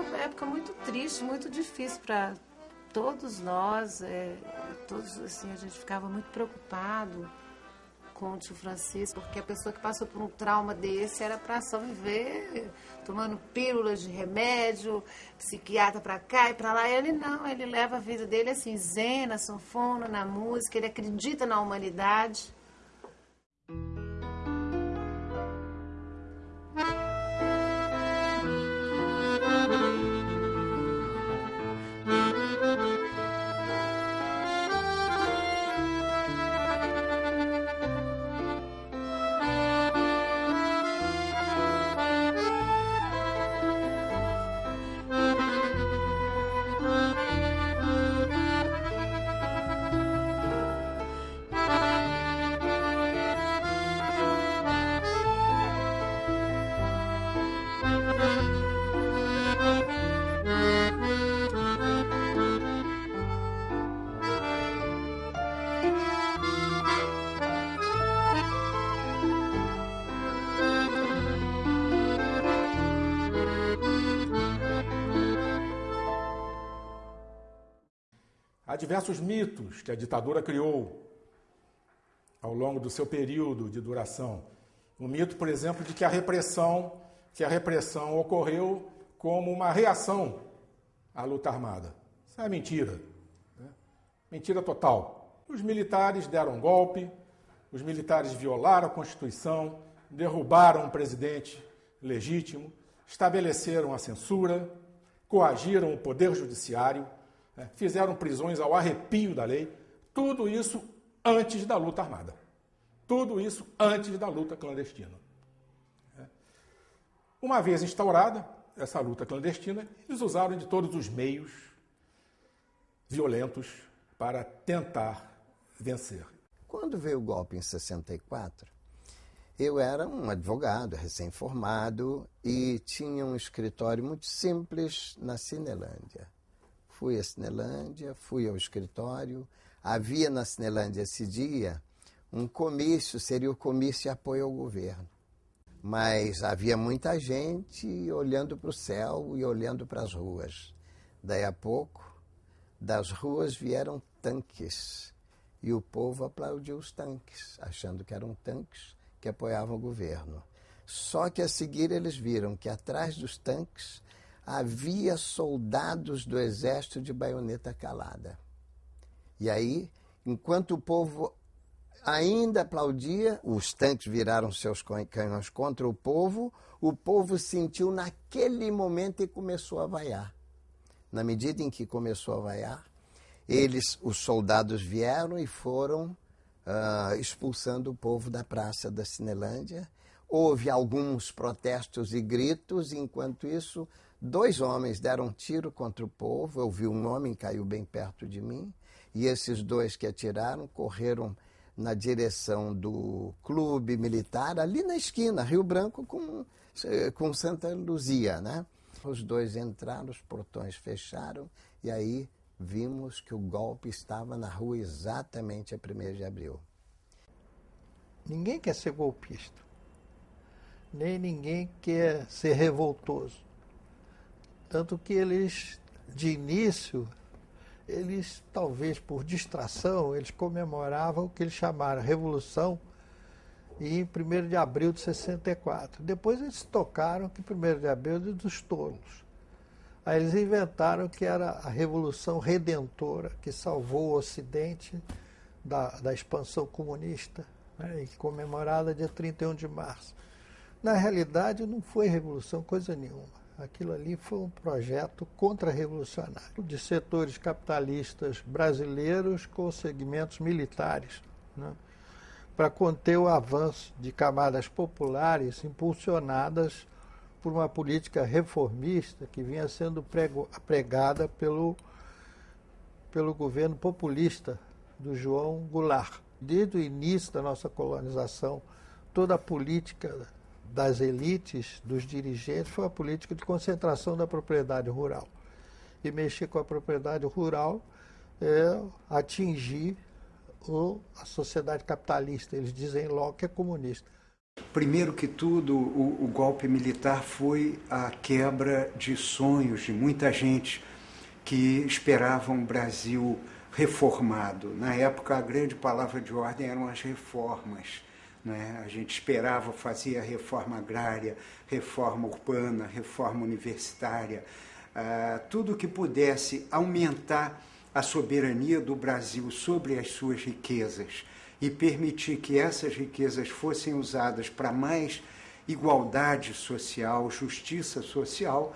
uma época muito triste, muito difícil para todos nós. É, todos assim, a gente ficava muito preocupado com o tio Francisco, porque a pessoa que passou por um trauma desse era para só viver tomando pílulas de remédio, psiquiatra para cá e para lá. Ele não, ele leva a vida dele assim, zen, na sanfona, na música, ele acredita na humanidade. Diversos mitos que a ditadura criou ao longo do seu período de duração. O mito, por exemplo, de que a repressão, que a repressão ocorreu como uma reação à luta armada. Isso é mentira. Né? Mentira total. Os militares deram golpe, os militares violaram a Constituição, derrubaram um presidente legítimo, estabeleceram a censura, coagiram o poder judiciário fizeram prisões ao arrepio da lei, tudo isso antes da luta armada. Tudo isso antes da luta clandestina. É. Uma vez instaurada essa luta clandestina, eles usaram de todos os meios violentos para tentar vencer. Quando veio o golpe em 64, eu era um advogado recém-formado e tinha um escritório muito simples na Cinelândia. Fui à Cinelândia, fui ao escritório. Havia na Cinelândia esse dia um comício, seria o comício de apoio ao governo. Mas havia muita gente olhando para o céu e olhando para as ruas. Daí a pouco, das ruas vieram tanques e o povo aplaudiu os tanques, achando que eram tanques que apoiavam o governo. Só que a seguir eles viram que atrás dos tanques havia soldados do exército de baioneta calada. E aí, enquanto o povo ainda aplaudia, os tanques viraram seus canhões contra o povo, o povo sentiu naquele momento e começou a vaiar. Na medida em que começou a vaiar, eles, os soldados vieram e foram uh, expulsando o povo da praça da Cinelândia. Houve alguns protestos e gritos, enquanto isso Dois homens deram um tiro contra o povo. Eu vi um homem caiu bem perto de mim. E esses dois que atiraram correram na direção do clube militar, ali na esquina, Rio Branco com, com Santa Luzia, né? Os dois entraram, os portões fecharam e aí vimos que o golpe estava na rua exatamente a 1 de abril. Ninguém quer ser golpista, nem ninguém quer ser revoltoso. Tanto que eles, de início, eles, talvez por distração, eles comemoravam o que eles chamaram Revolução em 1 de abril de 64. Depois eles tocaram que 1 de abril é dos tolos. Aí eles inventaram que era a Revolução Redentora, que salvou o Ocidente da, da expansão comunista, né, e comemorada dia 31 de março. Na realidade, não foi revolução coisa nenhuma. Aquilo ali foi um projeto contra-revolucionário de setores capitalistas brasileiros com segmentos militares, né, para conter o avanço de camadas populares impulsionadas por uma política reformista que vinha sendo prego, pregada pelo, pelo governo populista do João Goulart. Desde o início da nossa colonização, toda a política das elites, dos dirigentes, foi a política de concentração da propriedade rural. E mexer com a propriedade rural é atingir o, a sociedade capitalista. Eles dizem logo que é comunista. Primeiro que tudo, o, o, golpe militar foi a quebra de sonhos de muita gente que esperava um Brasil reformado. Na época, a grande palavra de ordem eram as reformas. Né? A gente esperava, fazia reforma agrária, reforma urbana, reforma universitária, uh, tudo que pudesse aumentar a soberania do Brasil sobre as suas riquezas e permitir que essas riquezas fossem usadas para mais igualdade social, justiça social,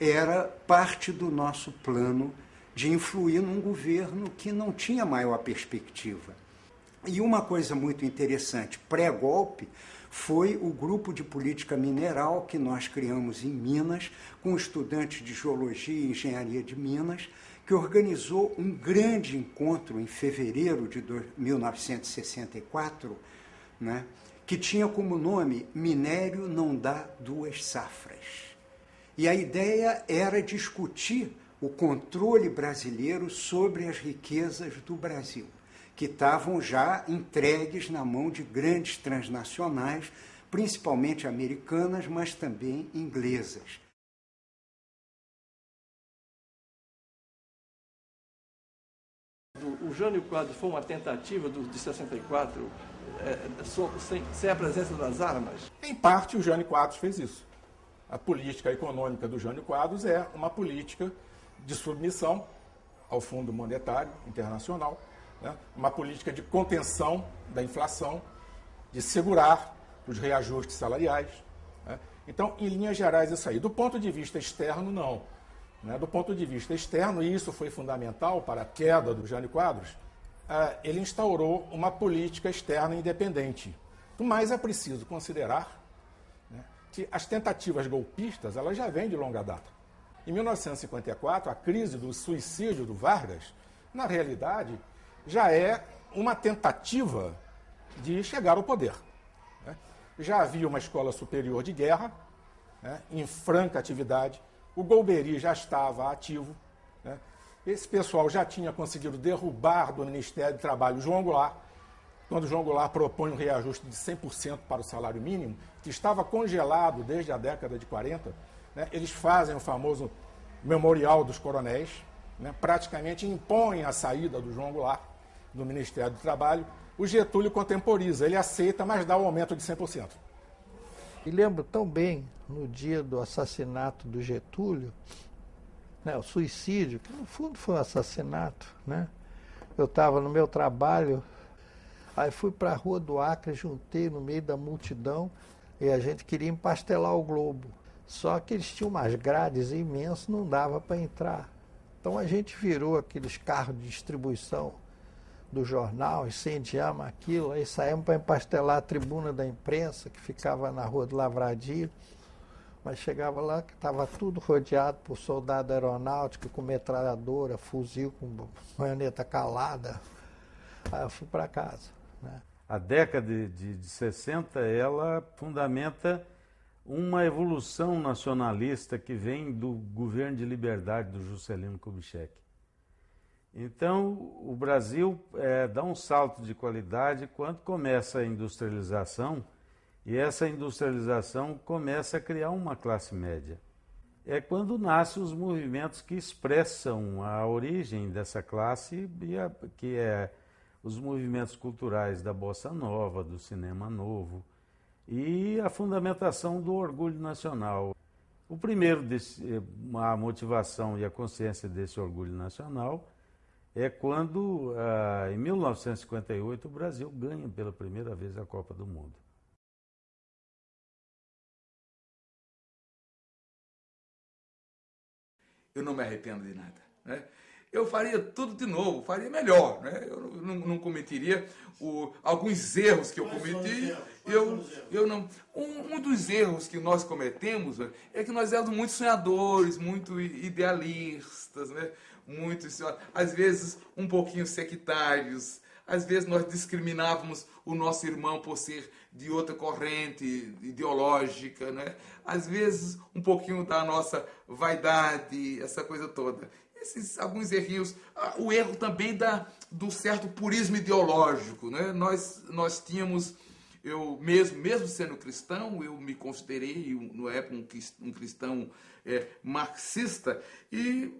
era parte do nosso plano de influir num governo que não tinha maior perspectiva. E uma coisa muito interessante, pré-golpe, foi o grupo de política mineral que nós criamos em Minas, com estudantes de geologia e engenharia de Minas, que organizou um grande encontro em fevereiro de 1964, né, que tinha como nome Minério não dá duas safras. E a ideia era discutir o controle brasileiro sobre as riquezas do Brasil, que estavam já entregues na mão de grandes transnacionais, principalmente americanas, mas também inglesas. o Jânio Quadros foi uma tentativa do, de 64 é, sem, sem, a presença das armas? Em parte, o Jânio Quadros fez isso. A política econômica do Jânio Quadros é uma política de submissão ao Fundo Monetário Internacional, né? uma política de contenção da inflação, de segurar os reajustes salariais. Né? Então, em linhas gerais, isso aí. Do ponto de vista externo, não. Né? Do ponto de vista externo, e isso foi fundamental para a queda do Jânio Quadros, uh, ele instaurou uma política externa independente. Mas é preciso considerar né, que as tentativas golpistas elas já vêm de longa data. Em 1954, a crise do suicídio do Vargas, na realidade, já é uma tentativa de chegar ao poder. Né? Já havia uma escola superior de guerra, né, em franca atividade, o Golbery já estava ativo. Né? Esse pessoal já tinha conseguido derrubar do Ministério do Trabalho João Goulart, quando João Goulart propõe um reajuste de 100% para o salário mínimo, que estava congelado desde a década de 40, né? eles fazem o famoso memorial dos coronéis, né? praticamente impõem a saída do João Goulart do Ministério do Trabalho. O Getúlio contemporiza, ele aceita, mas dá o um aumento de 100%. E lembro tão bem, no dia do assassinato do Getúlio, né, o suicídio, que no fundo foi um assassinato, né? Eu estava no meu trabalho, aí fui para a Rua do Acre, juntei no meio da multidão e a gente queria empastelar o Globo. Só que eles tinham umas grades imensas, não dava para entrar. Então a gente virou aqueles carros de distribuição do jornal, incendiamos aquilo, aí saímos para empastelar a tribuna da imprensa, que ficava na rua do Lavradio, mas chegava lá que estava tudo rodeado por soldado aeronáutico, com metralhadora, fuzil com baioneta calada. Aí eu fui para casa. Né? A década de, de, de 60, ela fundamenta uma evolução nacionalista que vem do governo de liberdade do Juscelino Kubitschek. Então, o Brasil é, dá um salto de qualidade quando começa a industrialização e essa industrialização começa a criar uma classe média. É quando nascem os movimentos que expressam a origem dessa classe, que é os movimentos culturais da bossa nova, do cinema novo e a fundamentação do orgulho nacional. O primeiro, desse, a motivação e a consciência desse orgulho nacional é quando, ah, em 1958, o Brasil ganha pela primeira vez a Copa do Mundo. Eu não me arrependo de nada. Né? Eu faria tudo de novo, faria melhor. Né? Eu não, não cometeria o, alguns erros que eu cometi. Eu, eu não, um, um, dos erros que nós cometemos é que nós éramos muito sonhadores, muito idealistas. Né? Muitos, às vezes um pouquinho sectários, às vezes nós discriminávamos o nosso irmão por ser de outra corrente ideológica, né? às vezes um pouquinho da nossa vaidade, essa coisa toda. Esses alguns errinhos, ah, o erro também da, do certo purismo ideológico. Né? Nós, nós tínhamos eu mesmo, mesmo sendo cristão, eu me considerei, no época, um cristão é, marxista e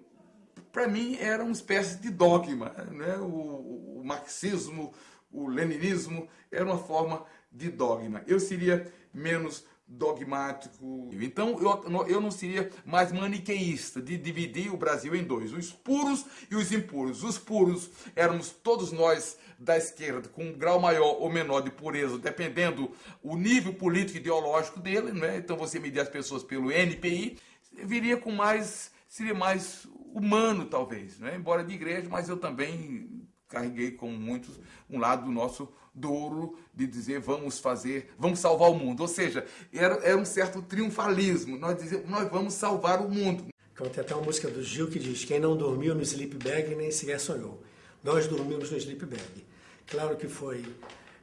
para mim era uma espécie de dogma. Né? O, o, marxismo, o leninismo era uma forma de dogma. Eu seria menos dogmático. Então eu, eu não seria mais maniqueísta de dividir o Brasil em dois, os puros e os impuros. Os puros éramos todos nós da esquerda com um grau maior ou menor de pureza, dependendo o nível político ideológico dele, né? Então você medir as pessoas pelo NPI, viria com mais seria mais humano talvez, né? Embora de igreja, mas eu também carreguei com muitos um lado do nosso douro de dizer vamos fazer, vamos salvar o mundo. Ou seja, era, era um certo triunfalismo. Nós dizemos, nós vamos salvar o mundo. Então, tem até uma música do Gil que diz: Quem não dormiu no sleep bag nem sequer sonhou. Nós dormimos no sleep bag. Claro que foi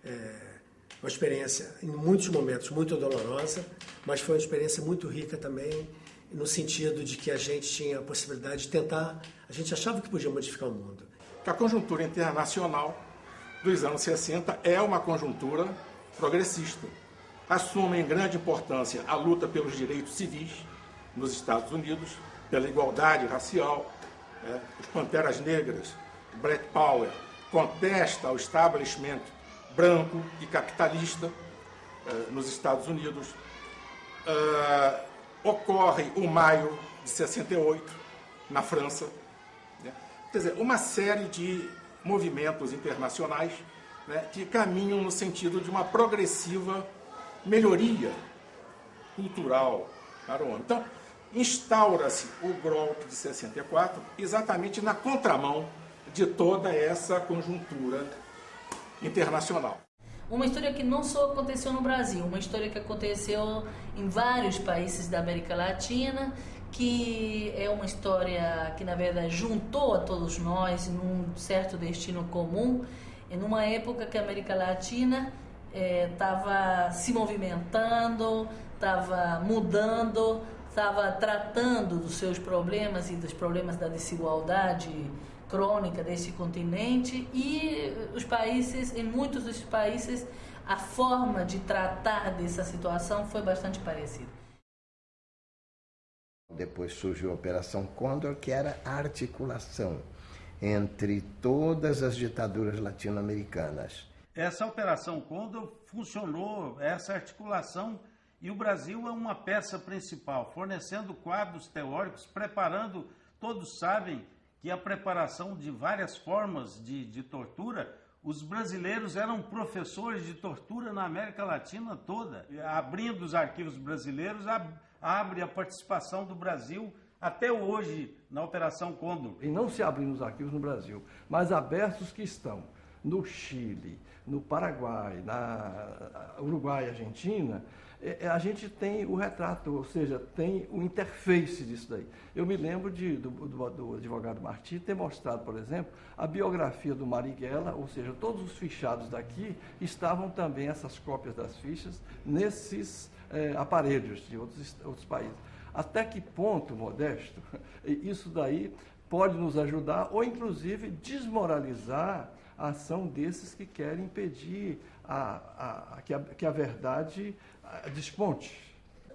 é, uma experiência, em muitos momentos, muito dolorosa, mas foi uma experiência muito rica também, no sentido de que a gente tinha a possibilidade de tentar, a gente achava que podia modificar o mundo. A conjuntura internacional dos anos 60 é uma conjuntura progressista. Assume em grande importância a luta pelos direitos civis nos Estados Unidos, pela igualdade racial, é, os Panteras Negras, Black Power, contesta o establishment branco e capitalista é, nos Estados Unidos. É, ocorre o maio de 68 na França. Né? Quer dizer, uma série de movimentos internacionais né, que caminham no sentido de uma progressiva melhoria cultural para o homem. Então, instaura-se o golpe de 64 exatamente na contramão de toda essa conjuntura internacional. Uma história que não só aconteceu no Brasil, uma história que aconteceu em vários países da América Latina, que é uma história que na verdade juntou a todos nós num certo destino comum, em uma época que a América Latina estava eh, se movimentando, estava mudando, estava tratando dos seus problemas e dos problemas da desigualdade crônica desse continente e os países, em muitos dos países, a forma de tratar dessa situação foi bastante parecida. Depois surgiu a Operação Condor, que era a articulação entre todas as ditaduras latino-americanas. Essa Operação Condor funcionou, essa articulação, e o Brasil é uma peça principal, fornecendo quadros teóricos, preparando, todos sabem, que a preparação de várias formas de, de tortura, os brasileiros eram professores de tortura na América Latina toda. Abrindo os arquivos brasileiros, ab, abre a participação do Brasil até hoje na Operação Condor. E não se abrindo os arquivos no Brasil, mas abertos que estão no Chile, no Paraguai, na Uruguai Argentina, a gente tem o retrato, ou seja, tem o interface disso daí. Eu me lembro de, do, do, do, advogado Martí ter mostrado, por exemplo, a biografia do Marighella, ou seja, todos os fichados daqui estavam também, essas cópias das fichas, nesses é, aparelhos de outros, outros países. Até que ponto, Modesto, isso daí pode nos ajudar ou, inclusive, desmoralizar a ação desses que querem impedir a, a, que, a, que a verdade desponte.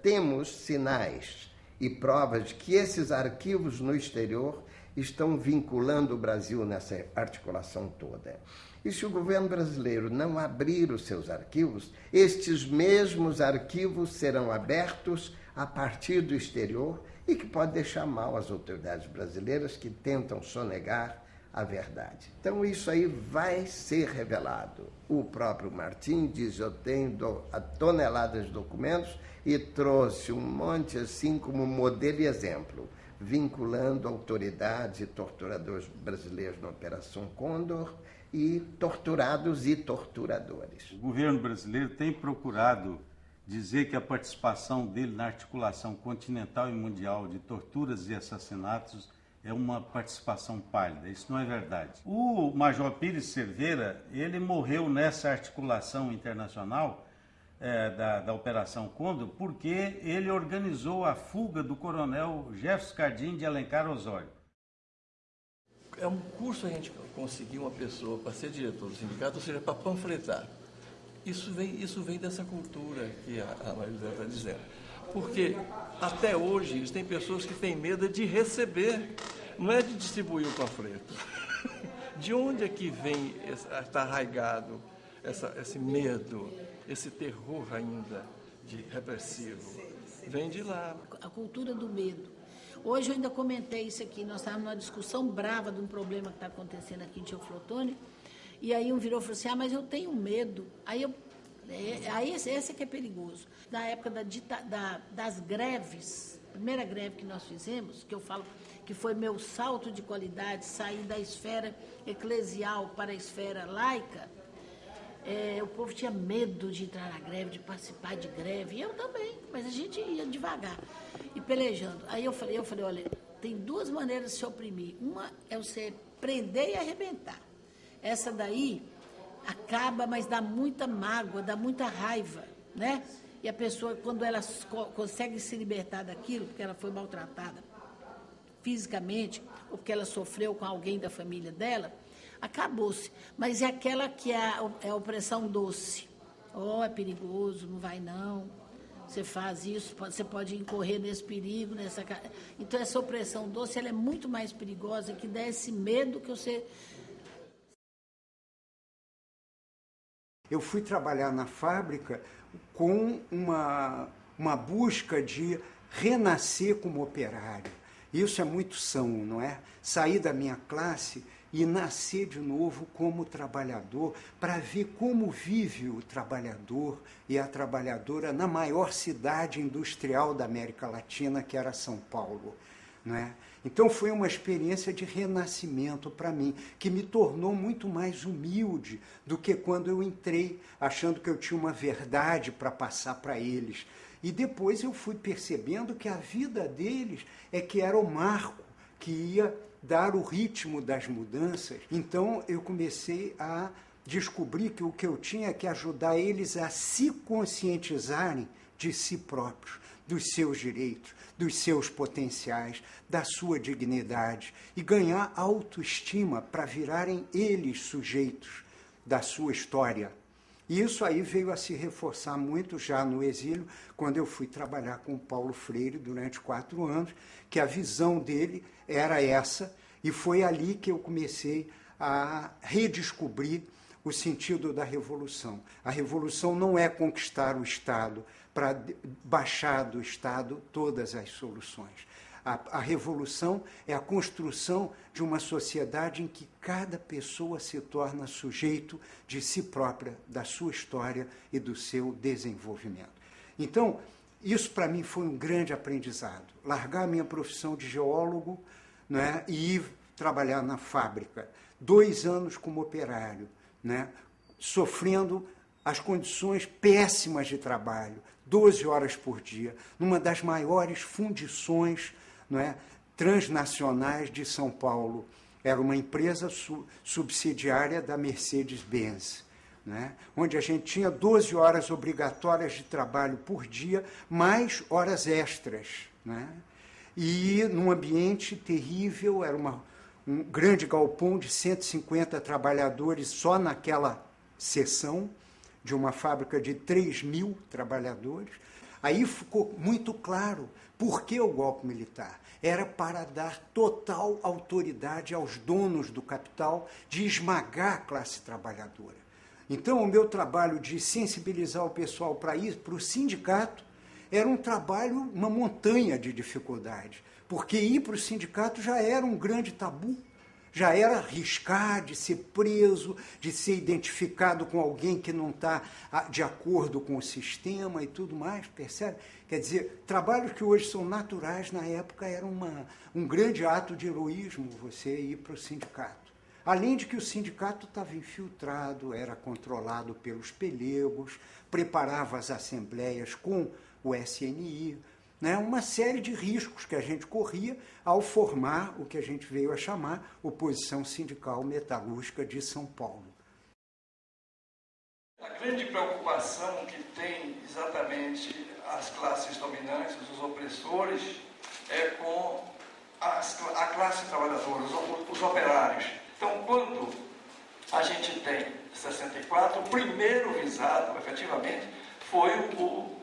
Temos sinais e provas de que esses arquivos no exterior estão vinculando o Brasil nessa articulação toda. E se o governo brasileiro não abrir os seus arquivos, estes mesmos arquivos serão abertos a partir do exterior e que pode deixar mal as autoridades brasileiras que tentam sonegar a verdade. Então isso aí vai ser revelado. O próprio Martim diz: eu tenho toneladas de documentos e trouxe um monte assim como modelo e exemplo, vinculando autoridades e torturadores brasileiros na Operação Condor e torturados e torturadores. O governo brasileiro tem procurado dizer que a participação dele na articulação continental e mundial de torturas e assassinatos é uma participação pálida. Isso não é verdade. O Major Pires Cerveira, ele morreu nessa articulação internacional é, da, da Operação Condor porque ele organizou a fuga do coronel Jefferson Cardim de Alencar Osório. É um curso a gente conseguir uma pessoa para ser diretor do sindicato, ou seja, para panfletar. Isso vem, isso vem dessa cultura que a, a está dizendo. Porque até hoje eles têm pessoas que têm medo de receber, não é de distribuir o panfleto. De onde é que vem, está arraigado essa, esse medo, esse terror ainda de repressivo? Vem de lá. A cultura do medo. Hoje eu ainda comentei isso aqui, nós estávamos numa discussão brava de um problema que está acontecendo aqui em Teoflotone, e aí um virou e falou assim, ah, mas eu tenho medo. Aí eu é, aí esse, esse é que é perigoso. Na época da, da, das greves, primeira greve que nós fizemos, que eu falo que foi meu salto de qualidade, sair da esfera eclesial para a esfera laica, é, o povo tinha medo de entrar na greve, de participar de greve, e eu também, mas a gente ia devagar e pelejando. Aí eu falei, eu falei, olha, tem duas maneiras de se oprimir. Uma é você prender e arrebentar. Essa daí acaba, mas dá muita mágoa, dá muita raiva, né? E a pessoa, quando ela consegue se libertar daquilo, porque ela foi maltratada fisicamente, ou porque ela sofreu com alguém da família dela, acabou-se. Mas é aquela que é a, é a opressão doce. Oh, é perigoso, não vai não. Você faz isso, você pode incorrer nesse perigo, nessa. Então essa opressão doce ela é muito mais perigosa que dá esse medo que você Eu fui trabalhar na fábrica com uma, uma busca de renascer como operário. Isso é muito são, não é? Sair da minha classe e nascer de novo como trabalhador, para ver como vive o trabalhador e a trabalhadora na maior cidade industrial da América Latina, que era São Paulo. Não é? Então foi uma experiência de renascimento para mim, que me tornou muito mais humilde do que quando eu entrei achando que eu tinha uma verdade para passar para eles. E depois eu fui percebendo que a vida deles é que era o marco que ia dar o ritmo das mudanças. Então eu comecei a descobrir que o que eu tinha é que ajudar eles a se conscientizarem de si próprios, dos seus direitos, dos seus potenciais, da sua dignidade e ganhar autoestima para virarem eles sujeitos da sua história. E isso aí veio a se reforçar muito já no exílio, quando eu fui trabalhar com Paulo Freire durante quatro anos, que a visão dele era essa, e foi ali que eu comecei a redescobrir o sentido da revolução. A revolução não é conquistar o Estado para baixar do Estado todas as soluções. A, a, revolução é a construção de uma sociedade em que cada pessoa se torna sujeito de si própria, da sua história e do seu desenvolvimento. Então, isso para mim foi um grande aprendizado. Largar a minha profissão de geólogo né, e ir trabalhar na fábrica. Dois anos como operário né, sofrendo as condições péssimas de trabalho, 12 horas por dia, numa das maiores fundições não é, transnacionais de São Paulo. Era uma empresa su subsidiária da Mercedes-Benz. Né, onde a gente tinha 12 horas obrigatórias de trabalho por dia, mais horas extras. Né, e num ambiente terrível, era uma, um grande galpão de 150 trabalhadores só naquela seção de uma fábrica de 3 mil trabalhadores. Aí ficou muito claro por que o golpe militar. Era para dar total autoridade aos donos do capital de esmagar a classe trabalhadora. Então, o meu trabalho de sensibilizar o pessoal para isso, para o sindicato, era um trabalho, uma montanha de dificuldades porque ir para o sindicato já era um grande tabu, já era arriscar de ser preso, de ser identificado com alguém que não está ah, de acordo com o sistema e tudo mais, percebe? Quer dizer, trabalhos que hoje são naturais, na época era uma, um grande ato de heroísmo você ir para o sindicato. Além de que o sindicato estava infiltrado, era controlado pelos pelegos, preparava as assembleias com o SNI, né, uma série de riscos que a gente corria ao formar o que a gente veio a chamar Oposição Sindical Metalúrgica de São Paulo. A grande preocupação que tem exatamente as classes dominantes, os opressores, é com as, a classe trabalhadora, os, os operários. Então, quando a gente tem 64, o primeiro visado, efetivamente, foi o,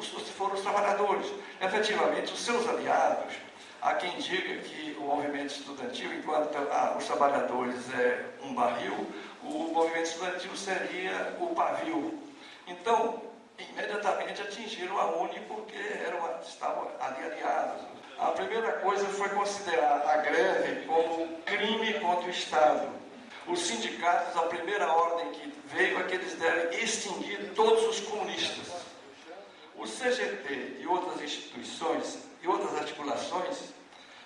os, foram os trabalhadores. Efetivamente, os seus aliados, há quem diga que o movimento estudantil, enquanto ah, os trabalhadores é um barril, o movimento estudantil seria o pavio. Então, imediatamente atingiram a UNE porque eram, estavam ali aliados. A primeira coisa foi considerar a greve como crime contra o Estado. Os sindicatos, a primeira ordem que veio é que eles devem extinguir todos os comunistas. CGT e outras instituições e outras articulações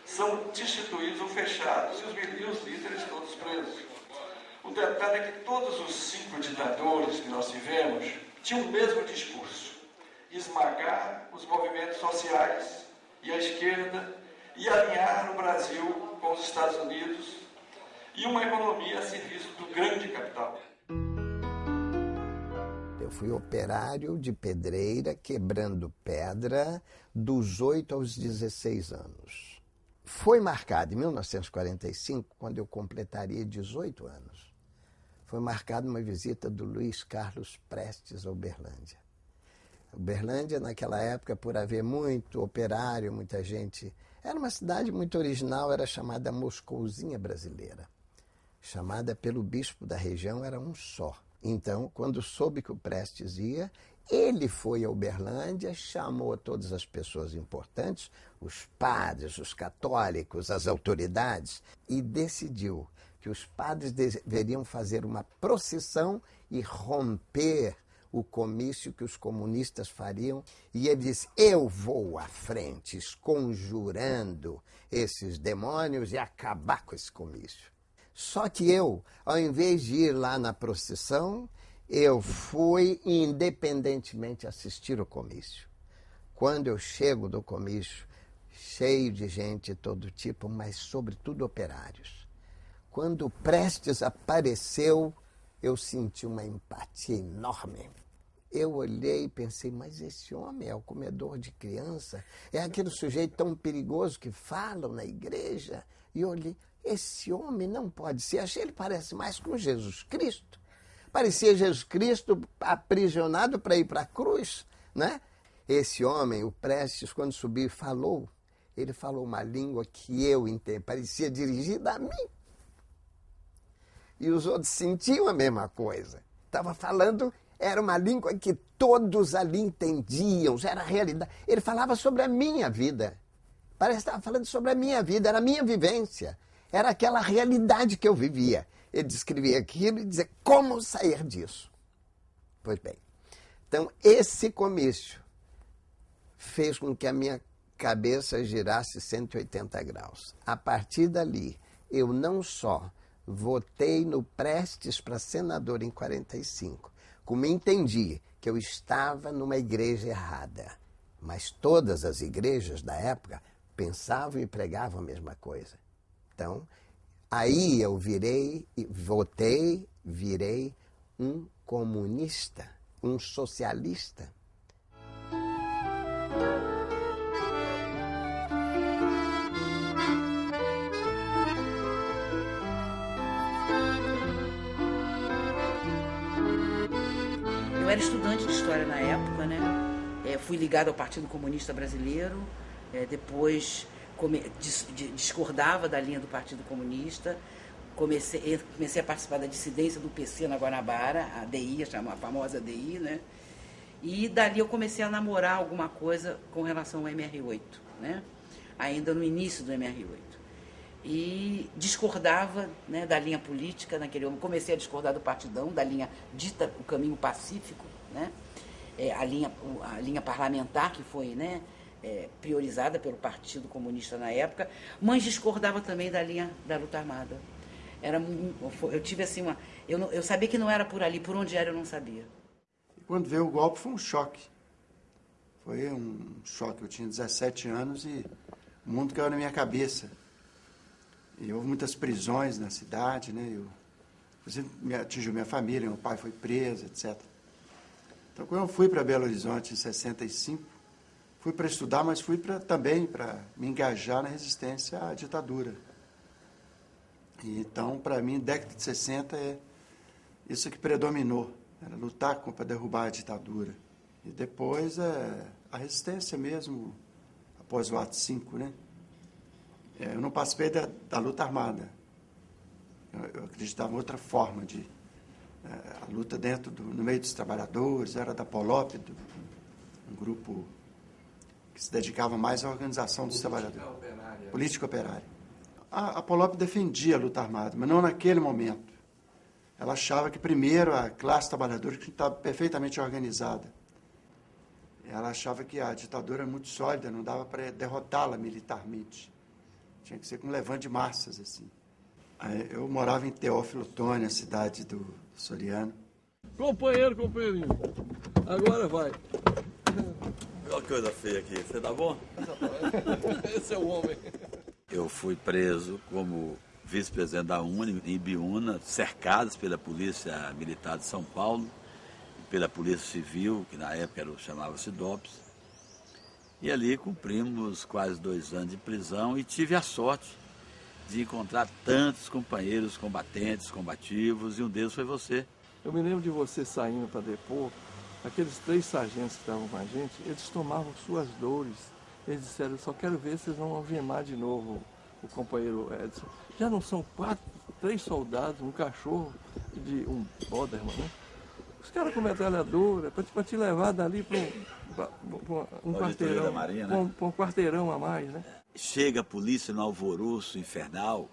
são destituídos ou fechados os, e os líderes todos presos. O detalhe é que todos os cinco ditadores que nós tivemos tinham o mesmo discurso: esmagar os movimentos sociais e a esquerda e alinhar o Brasil com os Estados Unidos e uma economia a serviço do grande capital. Fui operário de pedreira, quebrando pedra, dos 8 aos 16 anos. Foi marcado em 1945, quando eu completaria 18 anos foi marcada uma visita do Luiz Carlos Prestes a Uberlândia. Uberlândia, naquela época, por haver muito operário, muita gente, era uma cidade muito original, era chamada Moscouzinha Brasileira. Chamada pelo bispo da região, era um só. Então, quando soube que o Prestes ia, ele foi a Uberlândia, chamou todas as pessoas importantes, os padres, os católicos, as autoridades, e decidiu que os padres deveriam fazer uma procissão e romper o comício que os comunistas fariam. E ele disse: Eu vou à frente, conjurando esses demônios e acabar com esse comício. Só que eu, ao invés de ir lá na procissão, eu fui independentemente assistir o comício. Quando eu chego do comício, cheio de gente de todo tipo, mas sobretudo operários quando Prestes apareceu, eu senti uma empatia enorme. Eu olhei e pensei, mas esse homem é o comedor de criança? É aquele sujeito tão perigoso que falam na igreja? E olhei, esse homem não pode ser. Achei ele parece mais com Jesus Cristo. Parecia Jesus Cristo aprisionado para ir para a cruz, né? Esse homem, o Prestes, quando subiu, falou. Ele falou uma língua que eu entendi, parecia dirigida a mim e os outros sentiam a mesma coisa. Estava falando, era uma língua que todos ali entendiam, era a realidade. Ele falava sobre a minha vida. Parece que estava falando sobre a minha vida, era a minha vivência. Era aquela realidade que eu vivia. Ele descrevia aquilo e dizia como sair disso. Pois bem, então esse comício fez com que a minha cabeça girasse 180 graus. A partir dali, eu não só votei no Prestes para senador em 45, como entendi que eu estava numa igreja errada. Mas todas as igrejas da época pensavam e pregavam a mesma coisa. Então, aí eu virei, votei, virei um comunista, um socialista. era estudante de história na época, né? É, fui ligado ao Partido Comunista Brasileiro, é, depois come, dis, discordava da linha do Partido Comunista, comecei, comecei a participar da dissidência do PC na Guanabara, a DI, a famosa DI, né? E dali eu comecei a namorar alguma coisa com relação ao MR8, né? Ainda no início do MR8 e discordava né, da linha política naquele momento. Comecei a discordar do partidão, da linha dita o caminho pacífico, né? É, a, linha, a linha parlamentar que foi né, é, priorizada pelo Partido Comunista na época, mas discordava também da linha da luta armada. Era, eu tive assim uma. Eu, não, eu sabia que não era por ali, por onde era eu não sabia. Quando veio o golpe foi um choque. Foi um choque. Eu tinha 17 anos e o mundo caiu na minha cabeça e houve muitas prisões na cidade, né? Eu, me atingiu minha família, meu pai foi preso, etc. Então, quando eu fui para Belo Horizonte em 65, fui para estudar, mas fui pra, também para me engajar na resistência à ditadura. Então, para mim, década de 60 é isso que predominou, era lutar para derrubar a ditadura. E depois é, a resistência mesmo, após o ato 5, né? É, eu não participei da, da luta armada. Eu, eu, acreditava em outra forma de... É, a luta dentro do, no meio dos trabalhadores, era da Polop, do, um grupo que se dedicava mais à organização dos Política trabalhadores. Operária. Política operária. A, a Polop defendia a luta armada, mas não naquele momento. Ela achava que primeiro a classe trabalhadora que estava perfeitamente organizada. Ela achava que a ditadura era muito sólida, não dava para derrotá-la militarmente. Tinha que ser com um levante de massas, assim. Eu morava em Teófilo Tônia, cidade do Soriano. Companheiro, companheirinho. Agora vai. Olha que coisa feia aqui. Você tá bom? Esse é o homem. Eu fui preso como vice-presidente da UNE em Biúna, cercados pela Polícia Militar de São Paulo, pela Polícia Civil, que na época chamava-se DOPS. E ali cumprimos quase dois anos de prisão e tive a sorte de encontrar tantos companheiros combatentes, combativos, e um deles foi você. Eu me lembro de você saindo para depor, aqueles três sargentos que estavam com a gente, eles tomavam suas dores. Eles disseram, só quero ver se vocês vão algemar de novo o companheiro Edson. Já não são quatro, três soldados, um cachorro de um Boderman, né? Os caras com metralhadora, para te levar dali para um, um quarteirão, Marinha, né? um, um quarteirão a mais, né? Chega a polícia no alvoroço infernal,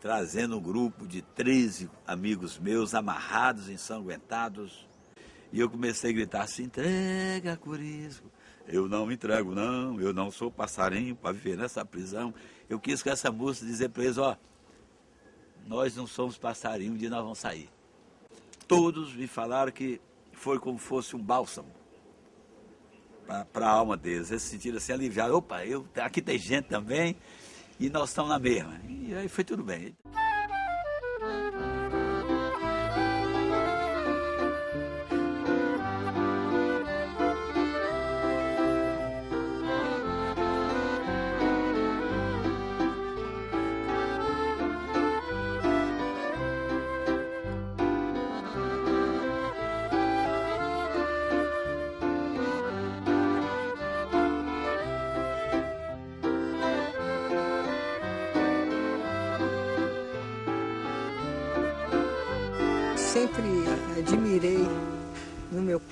trazendo um grupo de 13 amigos meus amarrados, ensanguentados. E eu comecei a gritar assim, entrega, Curisco. Eu não me entrego, não. Eu não sou passarinho para viver nessa prisão. Eu quis com essa música dizer para eles, ó, nós não somos passarinho, um dia nós vamos sair. Todos me falaram que foi como fosse um bálsamo para a alma deles. Eles se sentiram assim aliviados. Opa, eu, aqui tem gente também e nós estamos na mesma. E aí foi tudo bem.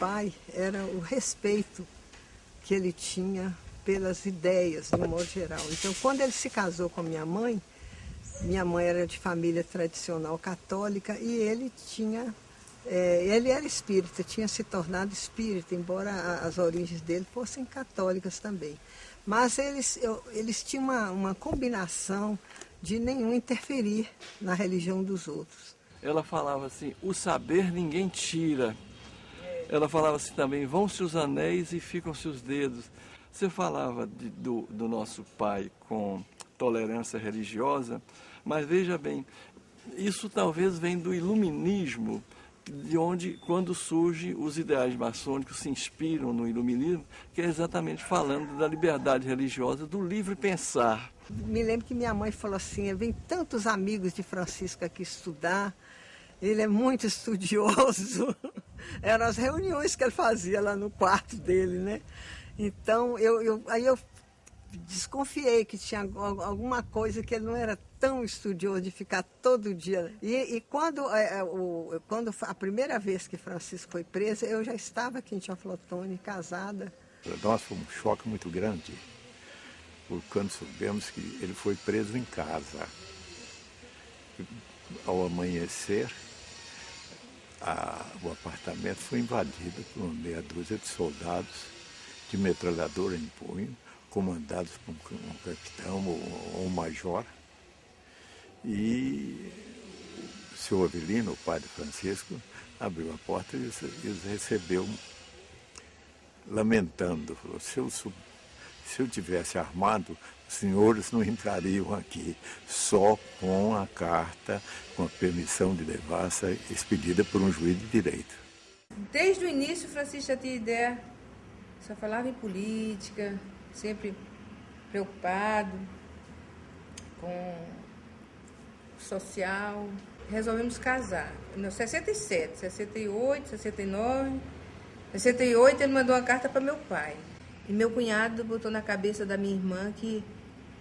Pai era o respeito que ele tinha pelas ideias, de um modo geral. Então, quando ele se casou com a minha mãe, minha mãe era de família tradicional católica e ele tinha, é, ele era espírita, tinha se tornado espírita, embora as origens dele fossem católicas também. Mas eles, eu, eles tinham uma, uma combinação de nenhum interferir na religião dos outros. Ela falava assim: o saber ninguém tira, ela falava assim também, vão-se os anéis e ficam-se os dedos. Você falava de, do, do nosso pai com tolerância religiosa, mas veja bem, isso talvez vem do iluminismo, de onde, quando surgem os ideais maçônicos, se inspiram no iluminismo, que é exatamente falando da liberdade religiosa, do livre pensar. Me lembro que minha mãe falou assim, vem tantos amigos de Francisco aqui estudar, ele é muito estudioso. Eram as reuniões que ele fazia lá no quarto dele, né? Então, eu, eu, aí eu desconfiei que tinha alguma coisa que ele não era tão estudioso de ficar todo dia. E, e quando, é, é o, quando a primeira vez que Francisco foi preso, eu já estava aqui em Teoflotone, casada. Para nós foi um choque muito grande, quando soubemos que ele foi preso em casa. Ao amanhecer, a, o apartamento foi invadido por meia dúzia de soldados de metralhadora em punho, comandados por um, um capitão ou, um major. E o senhor Avelino, o padre Francisco, abriu a porta e os, recebeu lamentando. Falou, se eu, se eu tivesse armado, senhores não entrariam aqui, só com a carta, com a permissão de devassa expedida por um juiz de direito. Desde o início, Francisco tinha ideia, só falava em política, sempre preocupado com social. resolvemos casar. No 67, 68, 69. 68 ele mandou uma carta para meu pai. E meu cunhado botou na cabeça da minha irmã que,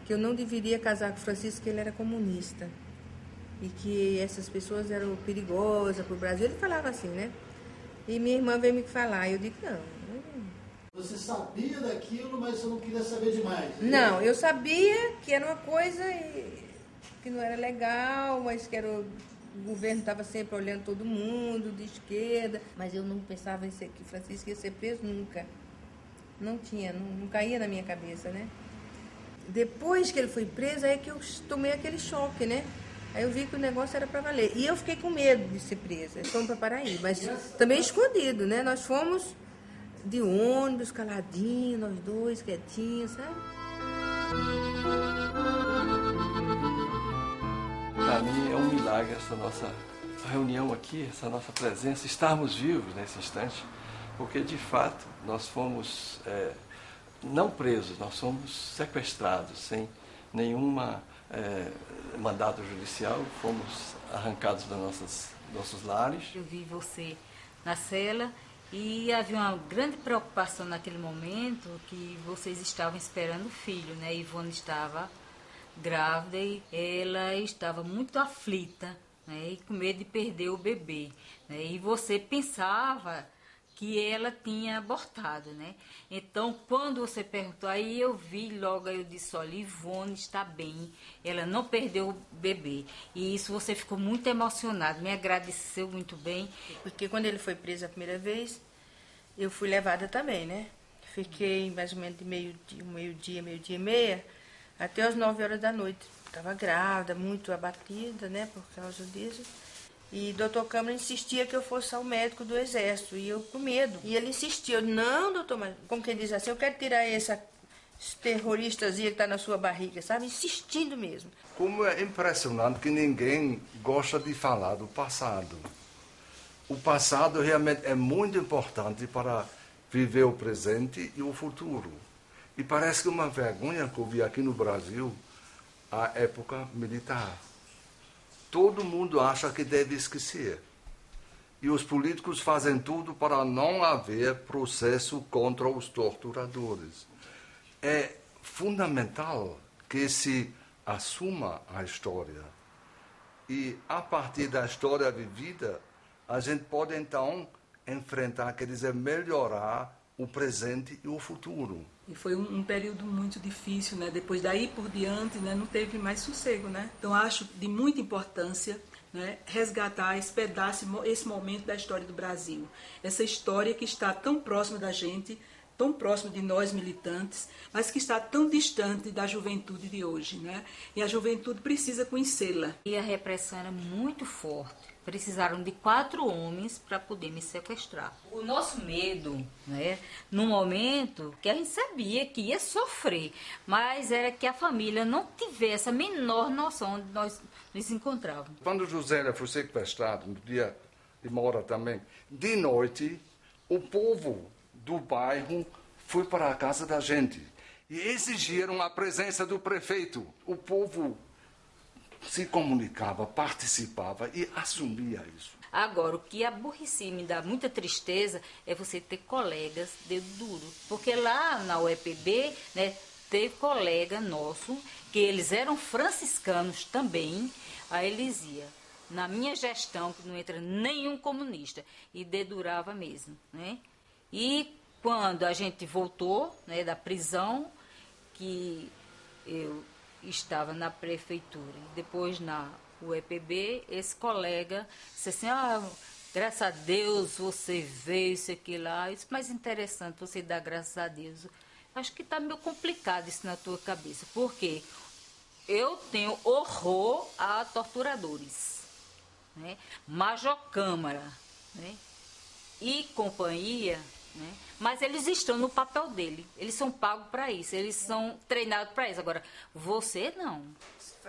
que eu não deveria casar com o Francisco, que ele era comunista. E que essas pessoas eram perigosas para o Brasil. Ele falava assim, né? E minha irmã veio me falar. Eu digo, não. Você sabia daquilo, mas você não queria saber demais. Não, eu sabia que era uma coisa que não era legal, mas que era o governo estava sempre olhando todo mundo, de esquerda. Mas eu não pensava em ser, que Francisco ia ser preso nunca. Não tinha, não, não caía na minha cabeça, né? Depois que ele foi preso, aí que eu tomei aquele choque, né? Aí eu vi que o negócio era para valer. E eu fiquei com medo de ser presa. Fomos para Paraíba, mas também escondido, né? Nós fomos de ônibus, caladinho, nós dois, quietinhos, sabe? Para mim é um milagre essa nossa reunião aqui, essa nossa presença, estarmos vivos nesse instante, porque de fato nós fomos é, não presos, nós fomos sequestrados sem nenhuma é, mandado judicial, fomos arrancados dos nossos, nossos lares. Eu vi você na cela e havia uma grande preocupação naquele momento que vocês estavam esperando o filho, né? Ivone estava grávida e ela estava muito aflita, né? E com medo de perder o bebê. Né? E você pensava que ela tinha abortado, né? Então, quando você perguntou, aí eu vi logo, eu disse, olha, Ivone está bem, ela não perdeu o bebê. E isso você ficou muito emocionado, me agradeceu muito bem. Porque quando ele foi preso a primeira vez, eu fui levada também, né? Fiquei mais ou menos de meio-dia, meio-dia, meio-dia e meia, até as nove horas da noite. Estava grávida, muito abatida, né, por causa disso. E doutor Câmara insistia que eu fosse ao médico do exército, e eu com medo. E ele insistia, não, doutor, mas como quem diz assim, eu quero tirar essa terroristazinha que está na sua barriga, sabe? Insistindo mesmo. Como é impressionante que ninguém gosta de falar do passado. O passado realmente é muito importante para viver o presente e o futuro. E parece que uma vergonha que eu vi aqui no Brasil, a época militar todo mundo acha que deve esquecer. E os políticos fazem tudo para não haver processo contra os torturadores. É fundamental que se assuma a história. E a partir da história vivida, a gente pode então enfrentar, quer dizer, melhorar o presente e o futuro. E foi um, um, período muito difícil, né? Depois daí por diante, né, não teve mais sossego, né? Então acho de muita importância né, resgatar esse pedaço, esse momento da história do Brasil. Essa história que está tão próxima da gente, tão próxima de nós militantes, mas que está tão distante da juventude de hoje, né? E a juventude precisa conhecê-la. E a repressão era muito forte precisaram de quatro homens para poder me sequestrar. O nosso medo, né, no momento que a gente sabia que ia sofrer, mas era que a família não tivesse a menor noção de nós nos encontrávamos. Quando José foi sequestrado, no dia de Mora também, de noite, o povo do bairro foi para a casa da gente e exigiram a presença do prefeito. O povo se comunicava, participava e assumia isso. Agora, o que aborrecia me dá muita tristeza é você ter colegas dedo duro. Porque lá na UEPB, né, teve colega nosso, que eles eram franciscanos também, a Elisia. Na minha gestão, que não entra nenhum comunista, e dedurava mesmo. Né? E quando a gente voltou né, da prisão, que eu estava na prefeitura depois na UEPB, esse colega disse assim, ah, graças a Deus você veio, isso aqui lá, isso mais interessante você dar graças a Deus. Acho que está meio complicado isso na tua cabeça, porque eu tenho horror a torturadores, né? Major Câmara, né? E companhia, né? Mas eles estão no papel dele. Eles são pagos para isso. Eles são treinados para isso. Agora, você não.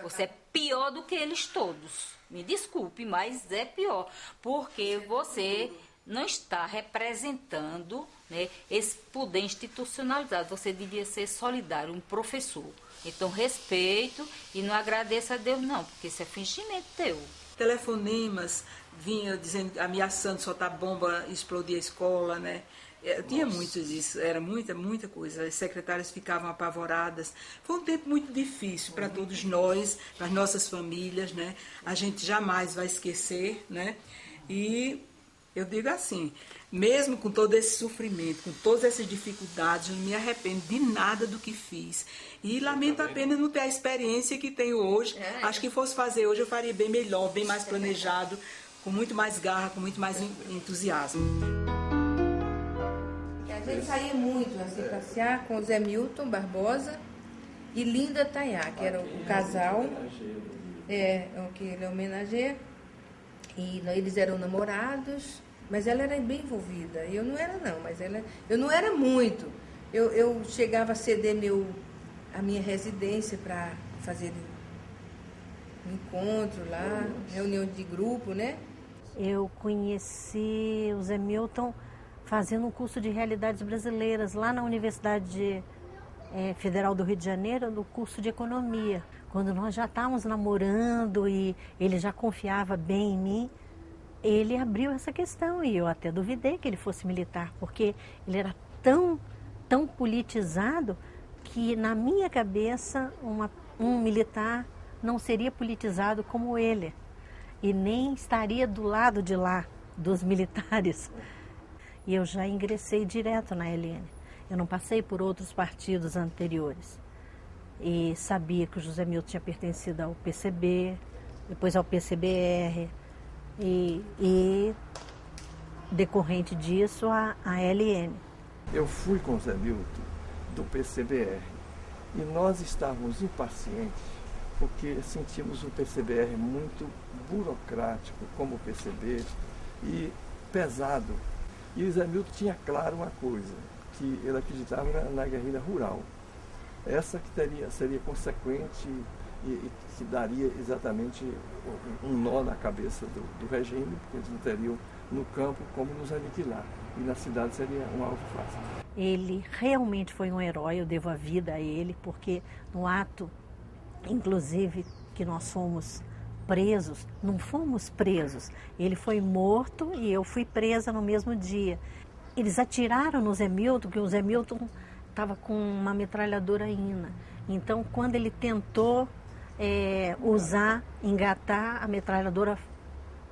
Você é pior do que eles todos. Me desculpe, mas é pior. Porque você não está representando né, esse poder institucionalizado. Você devia ser solidário, um professor. Então, respeito e não agradeça a Deus, não, porque isso é fingimento teu. Telefonemas vinha dizendo, ameaçando soltar bomba, explodir a escola, né? É, tinha muito disso, era muita, muita coisa. As secretárias ficavam apavoradas. Foi um tempo muito difícil para todos nós, para as nossas famílias, né? A gente jamais vai esquecer, né? E eu digo assim, mesmo com todo esse sofrimento, com todas essas dificuldades, eu não me arrependo de nada do que fiz. E lamento apenas não ter a experiência que tenho hoje. Acho que fosse fazer hoje eu faria bem melhor, bem mais planejado, com muito mais garra, com muito mais entusiasmo. A gente saía muito assim, passear com o Zé Milton Barbosa e Linda Tayá, que era o casal é, o que ele homenageia. E eles eram namorados, mas ela era bem envolvida. Eu não era não, mas ela, eu não era muito. Eu, eu chegava a ceder meu, a minha residência para fazer um encontro lá, reunião de grupo, né? Eu conheci o Zé Milton fazendo um curso de realidades brasileiras lá na Universidade é, Federal do Rio de Janeiro, no curso de economia. Quando nós já estávamos namorando e ele já confiava bem em mim, ele abriu essa questão e eu até duvidei que ele fosse militar, porque ele era tão, tão politizado que na minha cabeça uma, um militar não seria politizado como ele e nem estaria do lado de lá dos militares. E eu já ingressei direto na LN. Eu não passei por outros partidos anteriores. E sabia que o José Milton tinha pertencido ao PCB, depois ao PCBR, e, e decorrente disso a, a LN. Eu fui com o Zé Milton do PCBR e nós estávamos impacientes porque sentimos o PCBR muito burocrático, como o PCB, e pesado. E o Zé Milton tinha claro uma coisa, que ele acreditava na, na guerrilha rural. Essa que teria, seria consequente e, e, que daria exatamente um nó na cabeça do, do regime, porque eles não teriam no campo como nos aniquilar. E na cidade seria um alvo fácil. Ele realmente foi um herói, eu devo a vida a ele, porque no ato, inclusive, que nós fomos presos, não fomos presos. Ele foi morto e eu fui presa no mesmo dia. Eles atiraram no Zé Milton, que o Zé Milton estava com uma metralhadora INA. Então, quando ele tentou é, usar, engatar, a metralhadora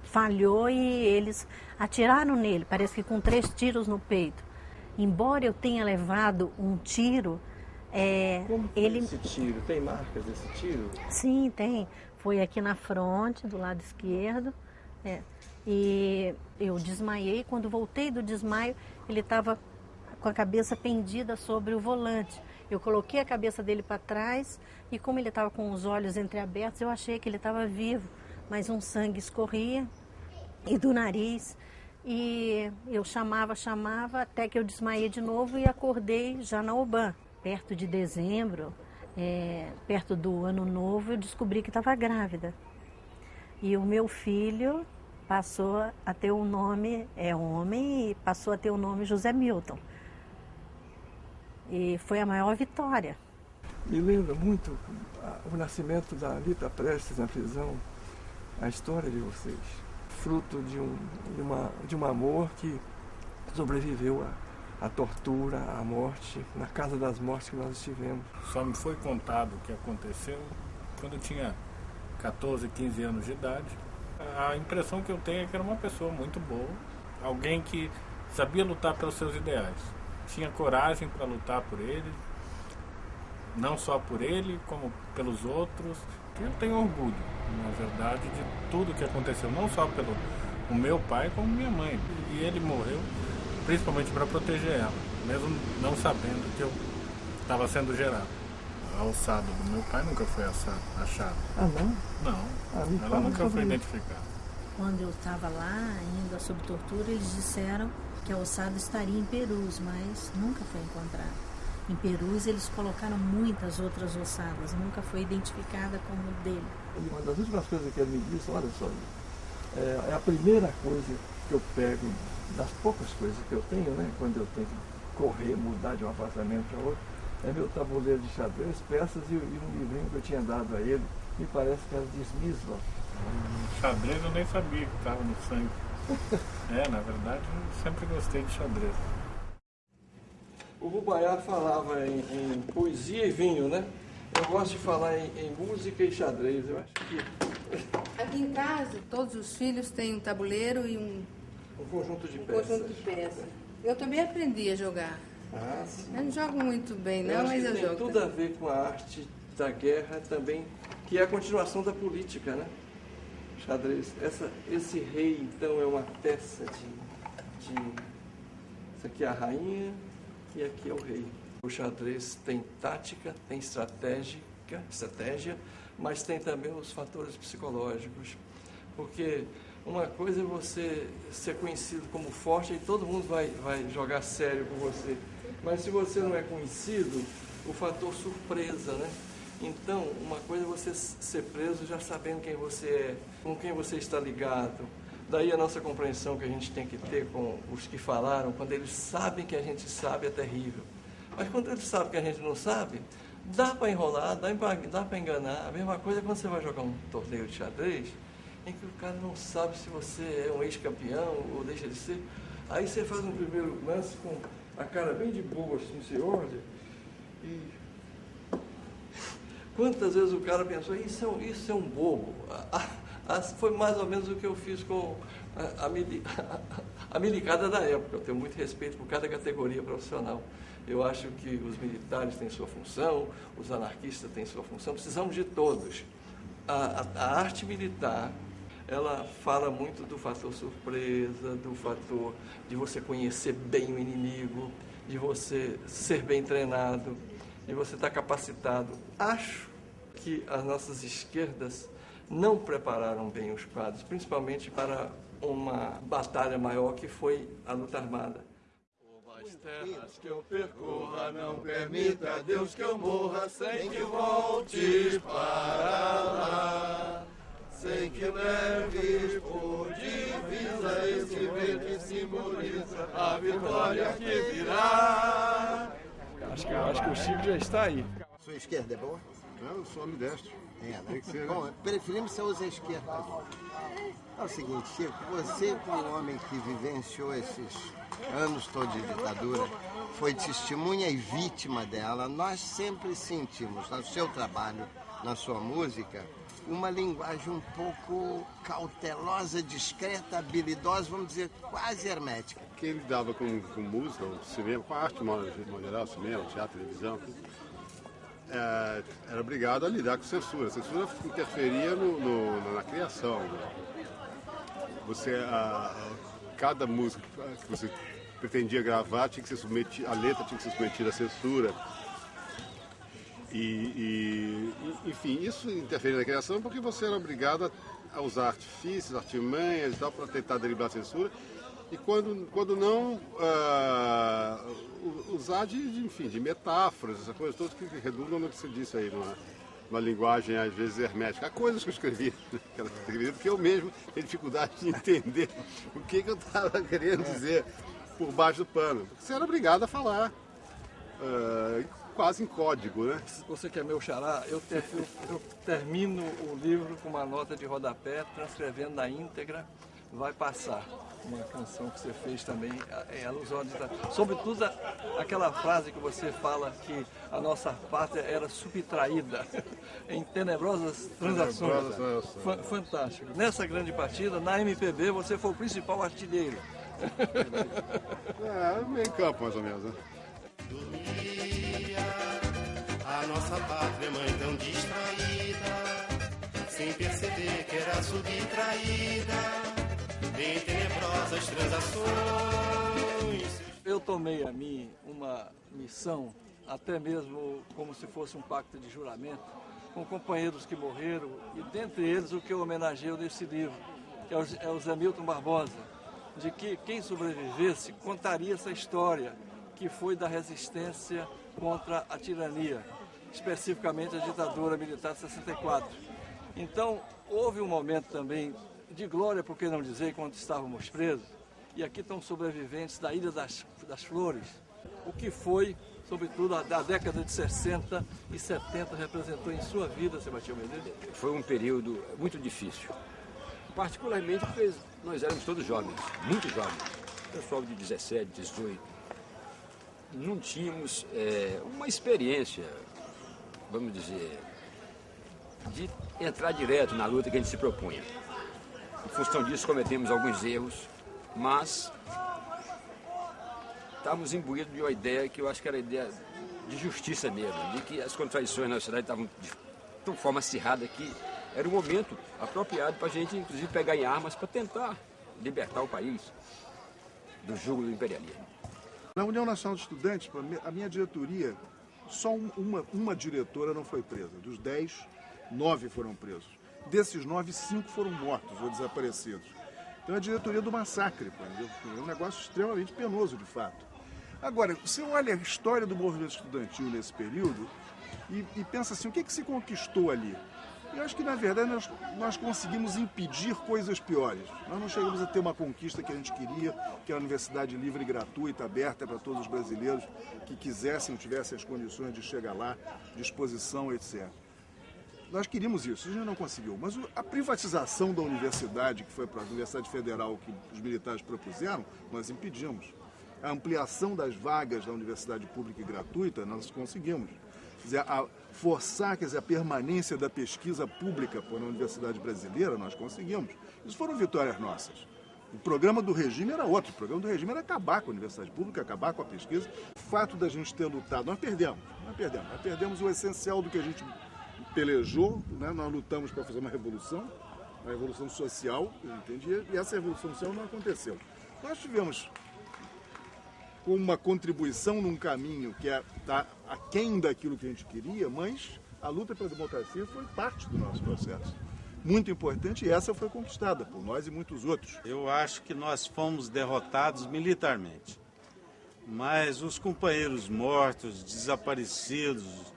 falhou e eles atiraram nele, parece que com três tiros no peito. Embora eu tenha levado um tiro, é, Como ele esse tiro tem marcas desse tiro? Sim, tem. Foi aqui na fronte, do lado esquerdo. É. E eu desmaiei. Quando voltei do desmaio, ele estava com a cabeça pendida sobre o volante. Eu coloquei a cabeça dele para trás e como ele estava com os olhos entreabertos, eu achei que ele estava vivo, mas um sangue escorria e do nariz. E eu chamava, chamava, até que eu desmaiei de novo e acordei já na UBAN, perto de dezembro, é, perto do ano novo, eu descobri que estava grávida. E o meu filho passou a ter o nome, é homem, e passou a ter o nome José Milton. E foi a maior vitória. Me lembra muito o nascimento da Lita Prestes na prisão, a história de vocês. Fruto de um, de uma, de um amor que sobreviveu à, à tortura, à morte, na casa das mortes que nós estivemos. Só me foi contado o que aconteceu quando eu tinha 14, 15 anos de idade. A impressão que eu tenho é que era uma pessoa muito boa, alguém que sabia lutar pelos seus ideais, tinha coragem para lutar por eles, não só por ele, como pelos outros. Eu tenho orgulho, na verdade, de tudo que aconteceu, não só pelo o meu pai, como minha mãe. E ele morreu principalmente para proteger ela, mesmo não sabendo que eu estava sendo gerado. A alçada do meu pai nunca foi achada. Ah, não? Não. Ah, ela nunca foi identificada. Quando eu estava lá, ainda sob tortura, eles disseram que a ossada estaria em Perus, mas nunca foi encontrada. Em Perus eles colocaram muitas outras ossadas, nunca foi identificada como dele. Uma das últimas coisas que ele me disse, olha só, é, é a primeira coisa que que eu pego das poucas coisas que eu tenho, né? Quando eu tenho que correr, mudar de um apartamento para outro, é meu tabuleiro de xadrez, peças e, e, um livrinho que eu tinha dado a ele, me parece que era de Smith. Xadrez eu nem sabia que estava no sangue. é, na verdade, eu sempre gostei de xadrez. O Rubaiá falava em, em, poesia e vinho, né? Eu gosto de falar em, em, música e xadrez. Eu acho que. Aqui em casa, todos os filhos têm um tabuleiro e um. Um conjunto de um peças. conjunto de peças. Eu também aprendi a jogar. Ah, sim. Eu não jogo muito bem, não, eu mas eu tem jogo. tudo a ver com a arte da guerra também, que é a continuação da política, né? Xadrez. Essa, esse rei, então, é uma peça de, de. Isso aqui é a rainha e aqui é o rei. O xadrez tem tática, tem estratégica, estratégia, mas tem também os fatores psicológicos. Porque uma coisa é você ser conhecido como forte e todo mundo vai, vai jogar sério com você. Mas se você não é conhecido, o fator surpresa, né? Então, uma coisa é você ser preso já sabendo quem você é, com quem você está ligado. Daí a nossa compreensão que a gente tem que ter com os que falaram, quando eles sabem que a gente sabe, é terrível. Mas quando eles sabem que a gente não sabe, dá para enrolar, dá para enganar. A mesma coisa é quando você vai jogar um torneio de xadrez, em que o cara não sabe se você é um ex-campeão ou deixa de ser. Aí você faz um primeiro lance com a cara bem de boa, assim, você olha, e quantas vezes o cara pensou, isso é um, isso é um bobo. foi mais ou menos o que eu fiz com a, a, milicada da época. Eu tenho muito respeito por cada categoria profissional. Eu acho que os militares têm sua função, os anarquistas têm sua função, precisamos de todos. A arte militar, ela fala muito do fator surpresa, do fator de você conhecer bem o inimigo, de você ser bem treinado, de você estar capacitado. Acho que as nossas esquerdas não prepararam bem os quadros, principalmente para uma batalha maior que foi a luta armada. As terras que eu percorra, não permita Deus que eu morra sem que voltes para lá. Sem que leves por divisa esse verde que simboliza a vitória que virá. Acho que, acho que o Chico já está aí. Sua esquerda é boa? Eu sou ambidestro. É, né? Tem que ser, né? Bom, preferimos você use a esquerda. É o seguinte, Chico, você como um homem que vivenciou esses anos todos de ditadura, foi testemunha e vítima dela, nós sempre sentimos no seu trabalho, na sua música, uma linguagem um pouco cautelosa, discreta, habilidosa, vamos dizer, quase hermética. Quem lidava com, com música, com cinema, com arte, modo geral, cinema, teatro, televisão, é, era obrigado a lidar com censura. A censura interferia no, no, na criação. Você, a, a, cada música que você pretendia gravar tinha que ser submetida, a letra tinha que ser submetida à censura. E, e, enfim, isso interferia na criação porque você era obrigado a, a usar artifícios, artimanhas e tal para tentar driblar a censura. E quando, quando não, uh, usar de, de, enfim, de metáforas, essas coisas todas que redundam no que você disse aí, numa, uma linguagem às vezes hermética. Há coisas que eu escrevi naquela porque eu mesmo tenho dificuldade de entender o que, que eu estava querendo dizer por baixo do pano. Você era obrigado a falar. Uh, quase em código, né? Você que é meu xará, eu, ter, eu, eu, termino o livro com uma nota de rodapé, transcrevendo na íntegra, vai passar. Uma canção que você fez também em alusão a Sobretudo aquela frase que você fala que a nossa pátria era subtraída em tenebrosas transações. Fantástico. Nessa grande partida, na MPB, você foi o principal artilheiro. É, meio campo mais ou menos, né? Nossa pátria mãe tão distraída, sem perceber que era subtraída em tenebrosas transações. Eu tomei a mim uma missão, até mesmo como se fosse um pacto de juramento, com companheiros que morreram, e dentre eles o que eu homenageio nesse livro, que é o Zé Milton Barbosa, de que quem sobrevivesse contaria essa história, que foi da resistência contra a tirania, especificamente a ditadura militar de 64. Então, houve um momento também de glória, por que não dizer, quando estávamos presos, E aqui estão sobreviventes da Ilha das, das Flores. O que foi, sobretudo, a, a década de 60 e 70 representou em sua vida, Sebastião Medeiros? Foi um período muito difícil. Particularmente porque nós éramos todos jovens, muito jovens. Pessoal de 17, 18. Não tínhamos é, uma experiência, vamos dizer, de entrar direto na luta que a gente se propunha. Em função disso, cometemos alguns erros, mas estávamos imbuídos de uma ideia que eu acho que era a ideia de justiça mesmo, de que as contradições na sociedade estavam de tão forma acirrada que era o momento apropriado para a gente, inclusive, pegar em armas para tentar libertar o país do jugo do imperialismo. Na União Nacional de Estudantes, a minha diretoria, só uma, uma diretora não foi presa. Dos dez, nove foram presos. Desses nove, cinco foram mortos ou desaparecidos. Então é a diretoria do massacre, é um negócio extremamente penoso, de fato. Agora, você olha a história do movimento estudantil nesse período e, e pensa assim, o que, é que se conquistou ali? Eu acho que, na verdade, nós, nós conseguimos impedir coisas piores. Nós não chegamos a ter uma conquista que a gente queria, que era a universidade livre e gratuita, aberta para todos os brasileiros que quisessem, tivessem as condições de chegar lá, disposição, etc. Nós queríamos isso, a gente não conseguiu. Mas a privatização da universidade, que foi para a Universidade Federal que os militares propuseram, nós impedimos. A ampliação das vagas da universidade pública e gratuita, nós conseguimos. Quer dizer, a, forçar quer dizer, a permanência da pesquisa pública por uma universidade brasileira, nós conseguimos. Isso foram vitórias nossas. O programa do regime era outro. O programa do regime era acabar com a universidade pública, acabar com a pesquisa. O fato da gente ter lutado, nós perdemos, nós perdemos. Nós perdemos o essencial do que a gente pelejou, né? nós lutamos para fazer uma revolução, uma revolução social, entendia, e essa revolução social não aconteceu. Nós tivemos com uma contribuição num caminho que está é, tá aquém daquilo que a gente queria, mas a luta pela democracia foi parte do nosso processo. Muito importante e essa foi conquistada por nós e muitos outros. Eu acho que nós fomos derrotados militarmente, mas os companheiros mortos, desaparecidos,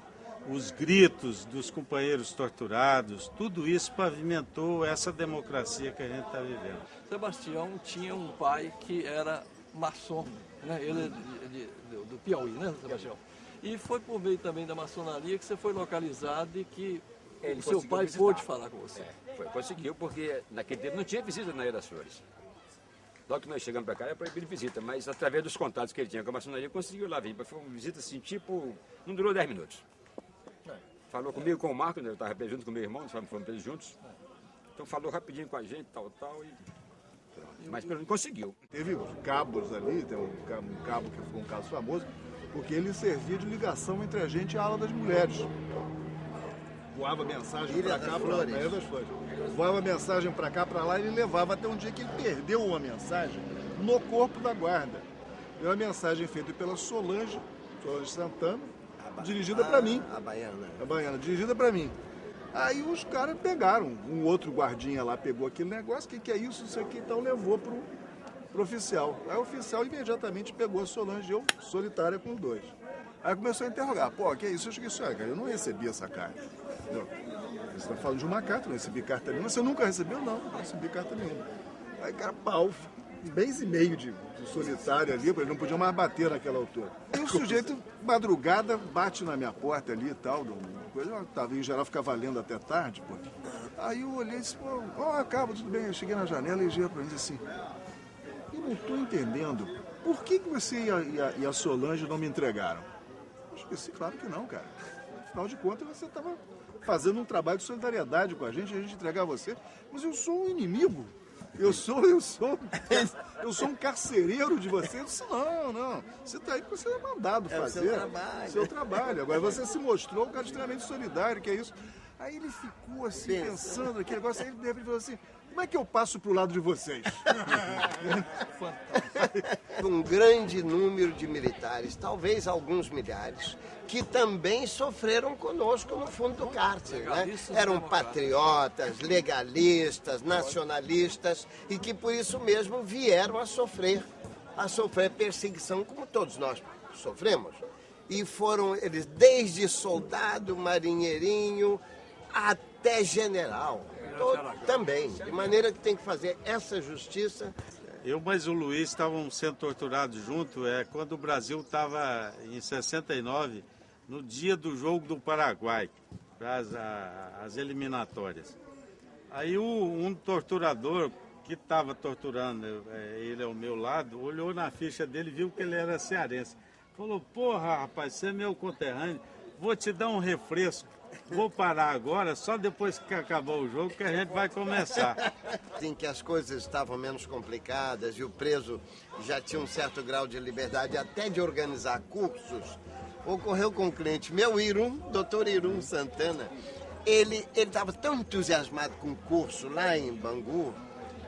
os gritos dos companheiros torturados, tudo isso pavimentou essa democracia que a gente está vivendo. Sebastião tinha um pai que era maçom né? Ele é de, de, de, do Piauí, né, Sebastião? E foi por meio também da maçonaria que você foi localizado e que Ele o seu pai visitar. pôde falar com você. É, foi, conseguiu, porque naquele tempo não tinha visita na Ilha das Flores. Logo que nós chegamos para cá era proibido visita, mas através dos contatos que ele tinha com a maçonaria, conseguiu lá vir. Foi uma visita assim, tipo, não durou 10 minutos. É. Falou comigo, com o Marco, né? eu estava junto com meu irmão, nós fomos presos juntos. Então falou rapidinho com a gente, tal, tal, e mas pelo menos conseguiu. Teve cabos ali, tem um cabo, um cabo que foi um caso famoso, porque ele servia de ligação entre a gente e a ala das mulheres. Voava mensagem para cá, para Ilha das Flores. Voava mensagem para cá, para lá, e ele levava até um dia que ele perdeu uma mensagem no corpo da guarda. É uma mensagem feita pela Solange, Solange Santana, dirigida para mim. A baiana. A baiana, dirigida para mim. Aí os caras pegaram, um outro guardinha lá pegou aquele negócio, o que, que é isso, isso aqui, então levou pro, pro oficial. Aí o oficial imediatamente pegou a Solange, eu solitária com dois. Aí começou a interrogar, pô, que é isso? Eu cheguei assim, cara, eu não recebi essa carta. Você está falando de uma carta, não recebi carta nenhuma. Você nunca recebeu? Não, não recebi carta nenhuma. Aí, cara, pau, um mês e meio de, de ali, ele não podia mais bater naquela altura. E o sujeito, madrugada, bate na minha porta ali e tal, coisa. Eu tava, em geral ficava lendo até tarde, pô. Aí eu olhei e disse, pô, ó, acaba, tudo bem. Eu cheguei na janela e gira pra mim assim, eu não tô entendendo, por que, que você e a, e, a, e a Solange não me entregaram? Eu esqueci, claro que não, cara. Afinal de contas, você estava fazendo um trabalho de solidariedade com a gente, a gente entregar você, mas eu sou um inimigo. Eu sou, eu sou, eu sou um carcereiro de você. Eu disse, não, não. Você está aí porque você é mandado fazer. É o seu trabalho. Seu trabalho. Agora você se mostrou um cara extremamente solidário, que é isso. Aí ele ficou assim, Pensa. pensando aquele negócio, aí ele de repente falou assim, como é que eu passo para o lado de vocês? um grande número de militares, talvez alguns milhares, que também sofreram conosco no fundo do cárcere. Né? Eram patriotas, legalistas, nacionalistas e que por isso mesmo vieram a sofrer, a sofrer perseguição como todos nós sofremos. E foram eles desde soldado, marinheirinho até general. Todo, também, de maneira que tem que fazer essa justiça Eu mais o Luiz estavam sendo torturados junto, é quando o Brasil estava em 69, no dia do jogo do Paraguai, as, as eliminatórias. Aí o, um torturador que estava torturando é, ele ao meu lado, olhou na ficha dele viu que ele era cearense. Falou, porra, rapaz, você é meu conterrâneo, vou te dar um refresco. Vou parar agora, só depois que acabar o jogo que a gente vai começar. Em que as coisas estavam menos complicadas e o preso já tinha um certo grau de liberdade até de organizar cursos, ocorreu com um cliente meu, Irum, doutor Irum Santana. Ele estava tão entusiasmado com o curso lá em Bangu,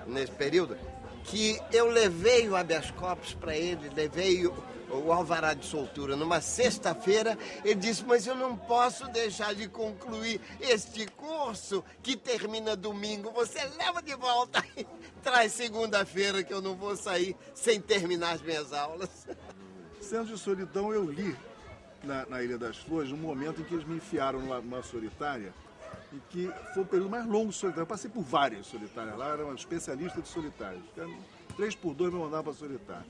nesse período, que eu levei o habeas corpus para ele, levei o, o alvará de soltura numa sexta-feira. Ele disse: Mas eu não posso deixar de concluir este curso que termina domingo. Você leva de volta e traz segunda-feira que eu não vou sair sem terminar as minhas aulas. Centro de Solidão eu li na, na Ilha das Flores, no momento em que eles me enfiaram numa, numa solitária e que foi o período mais longo de solitário. Eu passei por várias solitárias lá, era uma especialista de solitários. Três por dois me mandavam para solitário.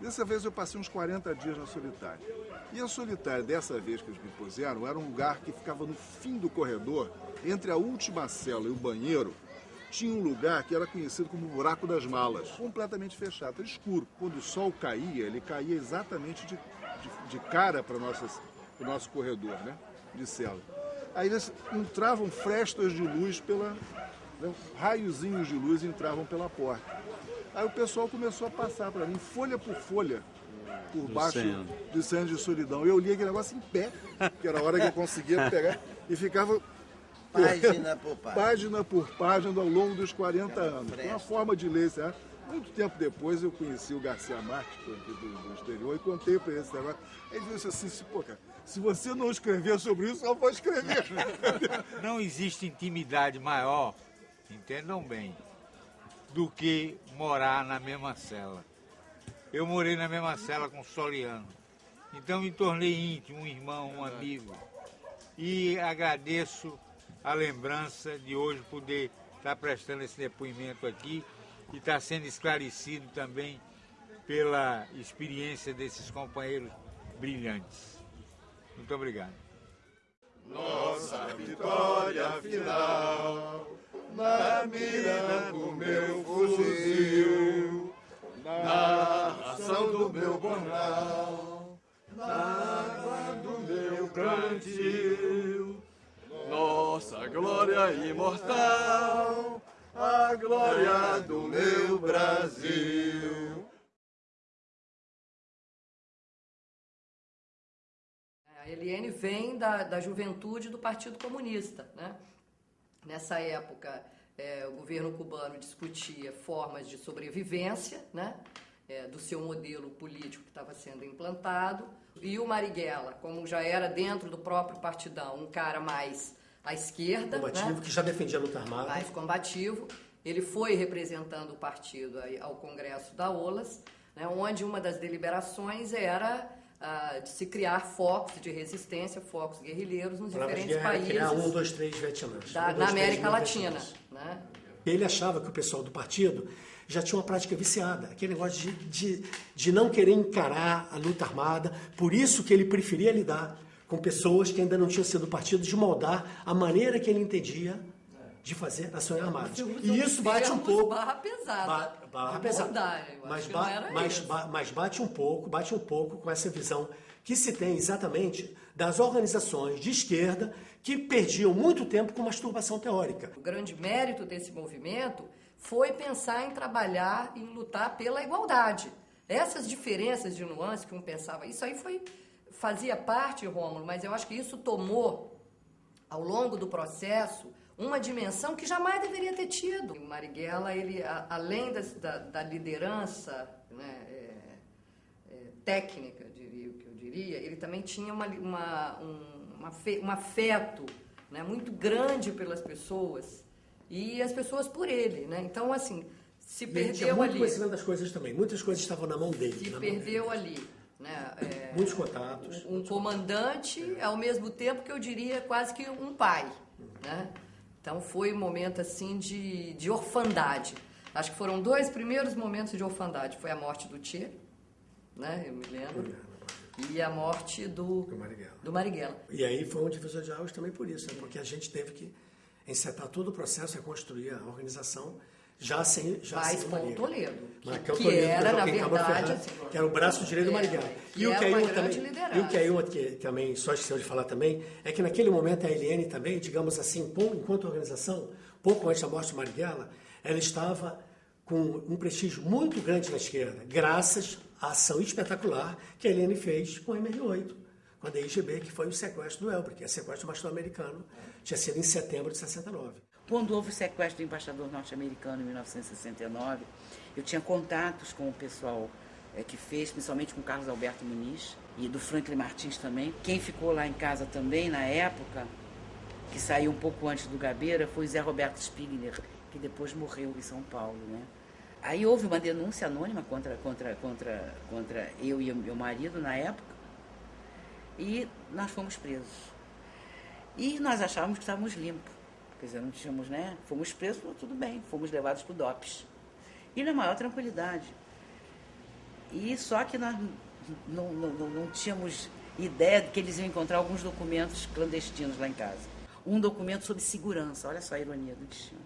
Dessa vez eu passei uns 40 dias na solitária. E a solitária, dessa vez que eles me puseram, era um lugar que ficava no fim do corredor, entre a última cela e o banheiro, tinha um lugar que era conhecido como buraco das malas, completamente fechado, era escuro. Quando o sol caía, ele caía exatamente de, de, de cara para o nosso corredor, né? De cela. Aí eles entravam frestas de luz pela. Né, raiozinhos de luz entravam pela porta. Aí o pessoal começou a passar para mim, folha por folha, por do baixo centro. do centro de solidão. Eu li aquele negócio em pé, que era a hora que eu conseguia pegar, e ficava. Página por página. Página por página ao longo dos 40 anos. Foi uma forma de ler, certo? Muito tempo depois eu conheci o Garcia Marques, do, do exterior, e contei para ele esse negócio. Ele disse assim, pô, cara, se você não escrever sobre isso, eu vou escrever. Não existe intimidade maior, entendam bem, do que morar na mesma cela. Eu morei na mesma cela com o Soliano. Então me tornei íntimo, um irmão, um amigo. E agradeço a lembrança de hoje poder estar prestando esse depoimento aqui e estar sendo esclarecido também pela experiência desses companheiros brilhantes. Muito obrigado. Nossa vitória final, na mira do meu fuzil, na ação do meu bornal, na água do meu cantil. Nossa glória imortal, a glória do meu Brasil. Eliane vem da, da juventude do Partido Comunista. Né? Nessa época, é, o governo cubano discutia formas de sobrevivência né? É, do seu modelo político que estava sendo implantado. E o Marighella, como já era dentro do próprio partidão, um cara mais à esquerda. Combativo, né? que já defendia a luta armada. Mais combativo. Ele foi representando o partido ao Congresso da OLAS, né? onde uma das deliberações era uh, de se criar focos de resistência, focos guerrilheiros nos diferentes países. Criar um, dois, três Vietnã. Da, um, na América Latina. Né? Ele achava que o pessoal do partido já tinha uma prática viciada, aquele negócio de, de, de não querer encarar a luta armada, por isso que ele preferia lidar com pessoas que ainda não tinham sido do partido, de moldar a maneira que ele entendia de fazer ações armadas. E isso bate um pouco. Barra pesada. Ba, barra pesada. Mas, ba, mas, ba, mas bate um pouco, bate um pouco com essa visão que se tem exatamente das organizações de esquerda que perdiam muito tempo com masturbação teórica. O grande mérito desse movimento foi pensar em trabalhar e lutar pela igualdade. Essas diferenças de nuances que um pensava, isso aí foi fazia parte, Rômulo, mas eu acho que isso tomou ao longo do processo uma dimensão que jamais deveria ter tido. O Marighella, ele, a, além das, da, da, liderança né, é, é, técnica, diria, que eu diria, ele também tinha uma, uma, um, uma fe, um afeto né, muito grande pelas pessoas e as pessoas por ele. Né? Então, assim, se e perdeu tinha muito ali. conhecimento das coisas também. Muitas coisas estavam na mão dele. Se perdeu ali. Né? É, Muitos contatos. Um, um comandante, ao mesmo tempo que eu diria quase que um pai. Né? Então foi um momento assim de, de orfandade. Acho que foram dois primeiros momentos de orfandade. Foi a morte do Tchê, né? Eu me lembro. E a morte do, Do Marighella. do Marighella. E aí foi um divisor de águas também por isso, né? porque a gente teve que encetar todo o processo, reconstruir a organização, já sem, já Mas sem com Marighella. Toledo, que- Marcão que Toledo, era, na verdade, Ferraz, que era o braço direito do é, Marighella. E o que aí uma também, liderança. e o que aí uma que também só esqueceu de falar também, é que naquele momento a Eliane também, digamos assim, enquanto organização, pouco antes da morte do Marighella, ela estava com um prestígio muito grande na esquerda, graças à ação espetacular que a Eliane fez com o MR8, com a DIGB, que foi o sequestro do Elber, que é sequestro do pastor americano, tinha sido em setembro de 69. Quando houve o sequestro do embaixador norte-americano em 1969, eu tinha contatos com o pessoal eh, que fez, principalmente com Carlos Alberto Muniz e do Franklin Martins também. Quem ficou lá em casa também na época, que saiu um pouco antes do Gabeira, foi Zé Roberto Spigner, que depois morreu em São Paulo. Né? Aí houve uma denúncia anônima contra, contra, contra, contra eu e meu marido na época, e nós fomos presos. E nós achávamos que estávamos limpos. Quer dizer, não tínhamos, né? Fomos presos, tudo bem, fomos levados para o DOPS. E na maior tranquilidade. E só que nós não, não, não, não tínhamos ideia de que eles iam encontrar alguns documentos clandestinos lá em casa. Um documento sobre segurança, olha só a ironia do destino.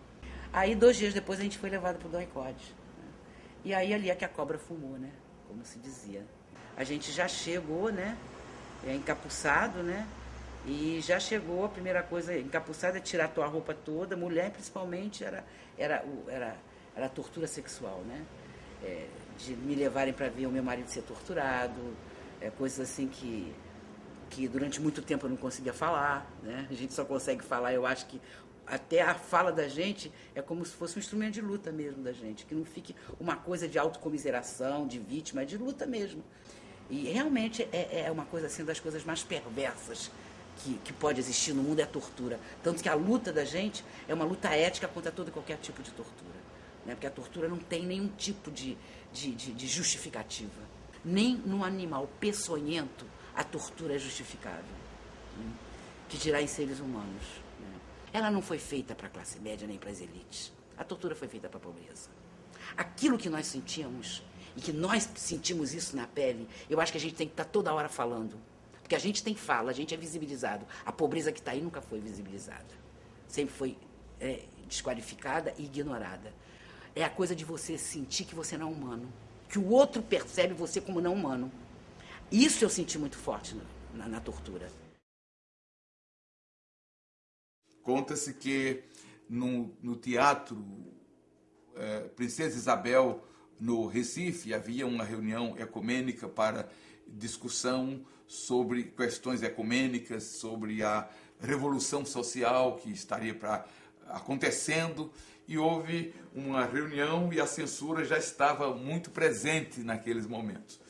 Aí, dois dias depois, a gente foi levado para o DOICOD. Né? E aí, ali é que a cobra fumou, né? Como se dizia. A gente já chegou, né? É, encapuçado, né? E já chegou, a primeira coisa, encapuçada é tirar a tua roupa toda, mulher principalmente, era, era, era, era tortura sexual, né? É, de me levarem para ver o meu marido ser torturado, é, coisas assim que, que durante muito tempo eu não conseguia falar, né? A gente só consegue falar, eu acho que até a fala da gente é como se fosse um instrumento de luta mesmo da gente, que não fique uma coisa de autocomiseração, de vítima, é de luta mesmo. E realmente é, é uma coisa assim das coisas mais perversas que, que pode existir no mundo é a tortura. Tanto que a luta da gente é uma luta ética contra todo e qualquer tipo de tortura. Né? Porque a tortura não tem nenhum tipo de, de, de, de justificativa. Nem num animal peçonhento a tortura é justificável. né? Que dirá em seres humanos. né? Ela não foi feita para a classe média nem para as elites. A tortura foi feita para a pobreza. Aquilo que nós sentíamos e que nós sentimos isso na pele, eu acho que a gente tem que estar toda hora falando. Porque a gente tem fala, a gente é visibilizado. A pobreza que está aí nunca foi visibilizada. Sempre foi é, desqualificada e ignorada. É a coisa de você sentir que você não é humano. Que o outro percebe você como não humano. Isso eu senti muito forte na, na- tortura. Conta-se que no, no teatro eh, Princesa Isabel, no Recife, havia uma reunião ecumênica para discussão sobre questões ecumênicas, sobre a revolução social que estaria pra, acontecendo, e houve uma reunião e a censura já estava muito presente naqueles momentos.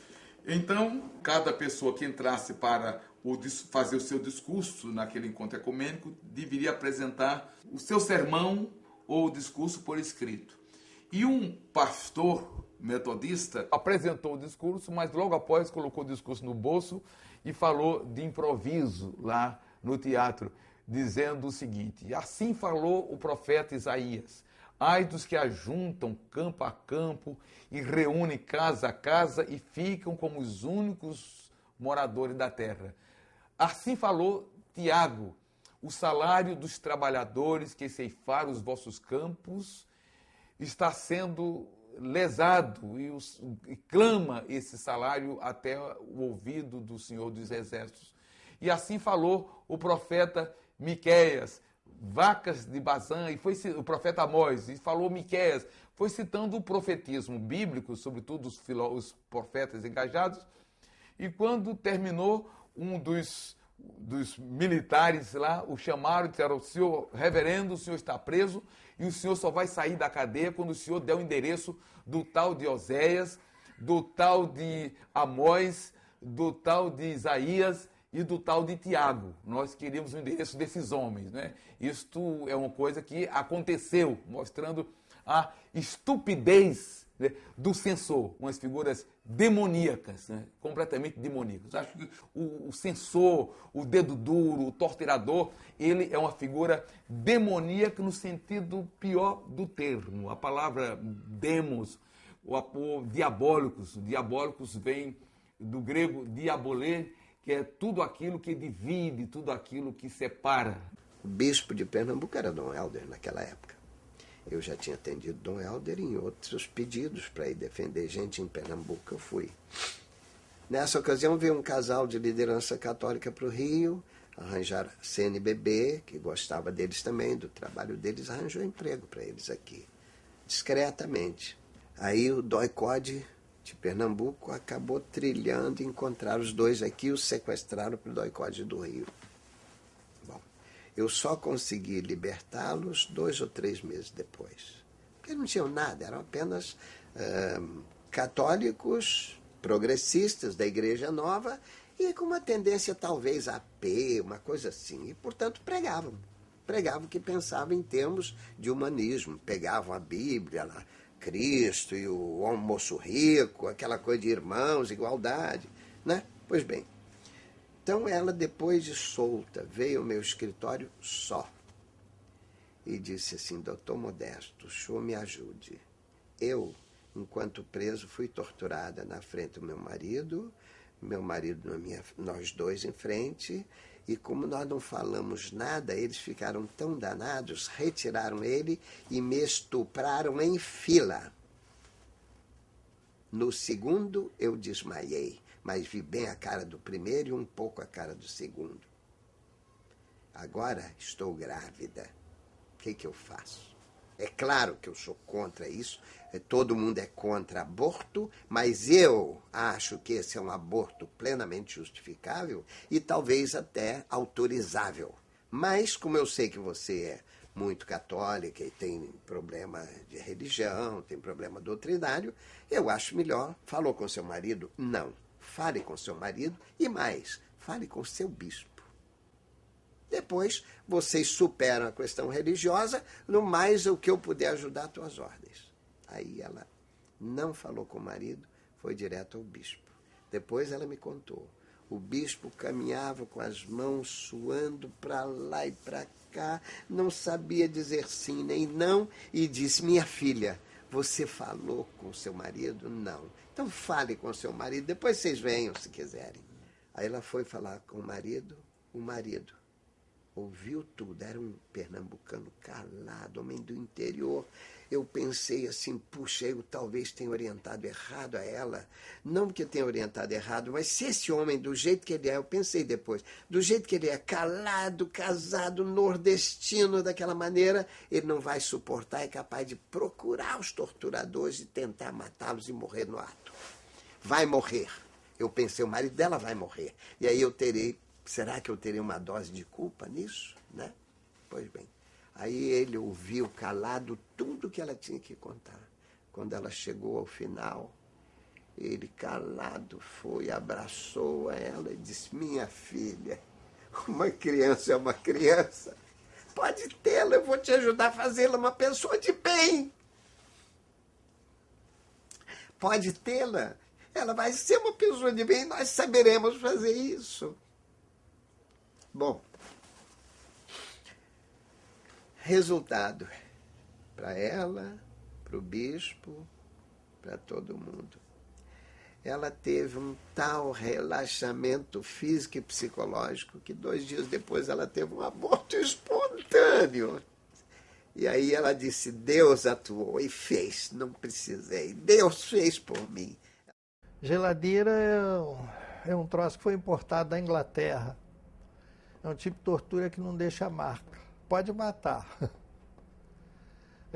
Então, cada pessoa que entrasse para fazer o seu discurso naquele encontro ecumênico deveria apresentar o seu sermão ou discurso por escrito. E um pastor metodista apresentou o discurso, mas logo após colocou o discurso no bolso e falou de improviso lá no teatro, dizendo o seguinte: Assim falou o profeta Isaías. Ai dos que ajuntam campo a campo e reúnem casa a casa e ficam como os únicos moradores da terra. Assim falou Tiago: o salário dos trabalhadores que ceifaram os vossos campos está sendo lesado e, os- e clama esse salário até o ouvido do Senhor dos Exércitos. E assim falou o profeta Miqueias, vacas de Bazã, e foi o profeta Amós, e falou Miqueias, foi citando o profetismo bíblico, sobretudo os, filó- os profetas engajados, e quando terminou, um dos, dos militares lá o chamaram e disseram: Senhor, reverendo, o senhor está preso e o senhor só vai sair da cadeia quando o senhor der o endereço do tal de Oséias, do tal de Amós, do tal de Isaías e do tal de Tiago. Nós queríamos o endereço desses homens. Né? Isto é uma coisa que aconteceu, mostrando a estupidez né, do censor, umas figuras demoníacas, né, completamente demoníacas. Eu acho que o, o censor, o dedo duro, o torturador, ele é uma figura demoníaca no sentido pior do termo. A palavra demos, o, diabólicos, diabólicos vem do grego diabolê, que é tudo aquilo que divide, tudo aquilo que separa. O bispo de Pernambuco era Dom Helder naquela época. Eu já tinha atendido Dom Helder em outros pedidos para ir defender gente em Pernambuco. Eu fui. Nessa ocasião veio um casal de liderança católica para o Rio, arranjar CNBB, que gostava deles também, do trabalho deles, arranjou emprego para eles aqui, discretamente. Aí o Doicode de Pernambuco acabou trilhando encontrar os dois aqui os sequestraram para o Doicode do Rio. Eu só consegui libertá-los dois ou três meses depois. Porque não tinham nada, eram apenas uh, católicos progressistas da Igreja Nova e com uma tendência talvez a P, uma coisa assim. E, portanto, pregavam. Pregavam que pensavam em termos de humanismo. Pegavam a Bíblia, lá, Cristo e o almoço rico, aquela coisa de irmãos, igualdade, né? Pois bem, então ela, depois de solta, veio ao meu escritório só e disse assim: Doutor Modesto, o senhor me ajude. Eu, enquanto preso, fui torturada na frente do meu marido, meu marido minha, nós dois em frente, e como nós não falamos nada, eles ficaram tão danados, retiraram ele e me estupraram em fila. No segundo eu desmaiei, mas vi bem a cara do primeiro e um pouco a cara do segundo. Agora estou grávida. O que, que eu faço? É claro que eu sou contra isso, é, todo mundo é contra aborto, mas eu acho que esse é um aborto plenamente justificável e talvez até autorizável. Mas, como eu sei que você é muito católica e tem problema de religião, tem problema doutrinário, eu acho melhor. Falou com seu marido? Não. Fale com seu marido e mais, fale com seu bispo. Depois, vocês superam a questão religiosa, no mais o que eu puder ajudar, tuas ordens. Aí ela não falou com o marido, foi direto ao bispo. Depois ela me contou. O bispo caminhava com as mãos suando para lá e para cá, não sabia dizer sim nem não, e disse: Minha filha, você falou com seu marido? Não. Então fale com seu marido, depois vocês venham se quiserem. Aí ela foi falar com o marido, o marido ouviu tudo, era um pernambucano calado, homem do interior. Eu pensei assim, puxa, eu talvez tenha orientado errado a ela. Não que eu tenha orientado errado, mas se esse homem, do jeito que ele é, eu pensei depois, do jeito que ele é, calado, casado, nordestino, daquela maneira, ele não vai suportar, é capaz de procurar os torturadores e tentar matá-los e morrer no ato. Vai morrer. Eu pensei, o marido dela vai morrer. E aí eu terei será que eu teria uma dose de culpa nisso? Né? Pois bem, aí ele ouviu calado tudo que ela tinha que contar. Quando ela chegou ao final, ele calado foi, abraçou ela e disse: Minha filha, uma criança é uma criança. Pode tê-la, eu vou te ajudar a fazê-la uma pessoa de bem. Pode tê-la, ela vai ser uma pessoa de bem, nós saberemos fazer isso. Bom, resultado para ela, para o bispo, para todo mundo. Ela teve um tal relaxamento físico e psicológico que dois dias depois ela teve um aborto espontâneo. E aí ela disse: Deus atuou e fez, não precisei. Deus fez por mim. Geladeira é um, é troço que foi importado da Inglaterra. É um tipo de tortura que não deixa marca. Pode matar.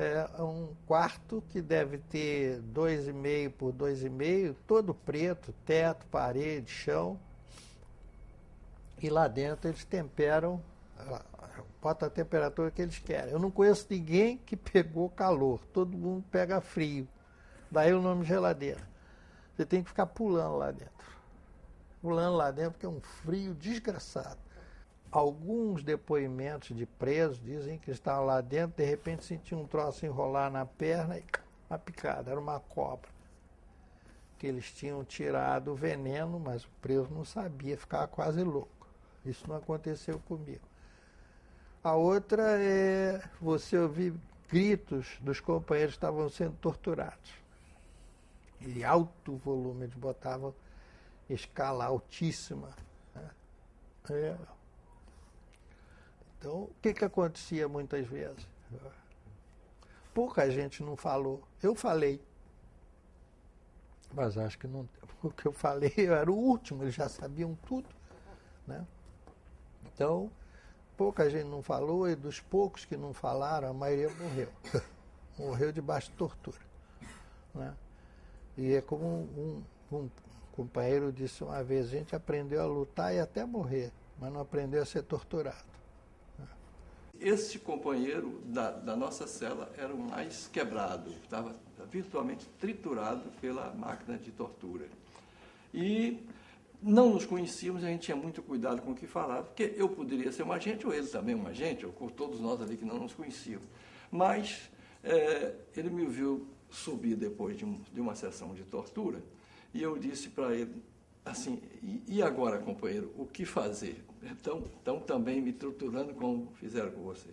É um quarto que deve ter 2,5 por 2,5, todo preto, teto, parede, chão. E lá dentro eles temperam, bota a temperatura que eles querem. Eu não conheço ninguém que pegou calor, todo mundo pega frio. Daí o nome geladeira. Você tem que ficar pulando lá dentro. Pulando lá dentro, porque é um frio desgraçado. Alguns depoimentos de presos dizem que estavam lá dentro, de repente sentiam um troço enrolar na perna e uma picada, era uma cobra. Que eles tinham tirado o veneno, mas o preso não sabia, ficava quase louco. Isso não aconteceu comigo. A outra é você ouvir gritos dos companheiros que estavam sendo torturados. E alto volume, eles botavam escala altíssima. Né? É. Então, o que, que acontecia muitas vezes? Pouca gente não falou. Eu falei. Mas acho que não, o que eu falei eu era o último, eles já sabiam tudo. Né? Então, pouca gente não falou, e dos poucos que não falaram, a maioria morreu. morreu debaixo de tortura. Né? E é como um, um, um companheiro disse uma vez, a gente aprendeu a lutar e até morrer, mas não aprendeu a ser torturado. Esse companheiro da, da nossa cela era o mais quebrado, estava virtualmente triturado pela máquina de tortura. E não nos conhecíamos, a gente tinha muito cuidado com o que falava, porque eu poderia ser um agente, ou ele também um agente, ou todos nós ali que não nos conhecíamos. Mas é, ele me viu subir depois de, um, de, uma sessão de tortura, e eu disse para ele assim, e, agora, companheiro, o que fazer? Estão, estão também me torturando como fizeram com você.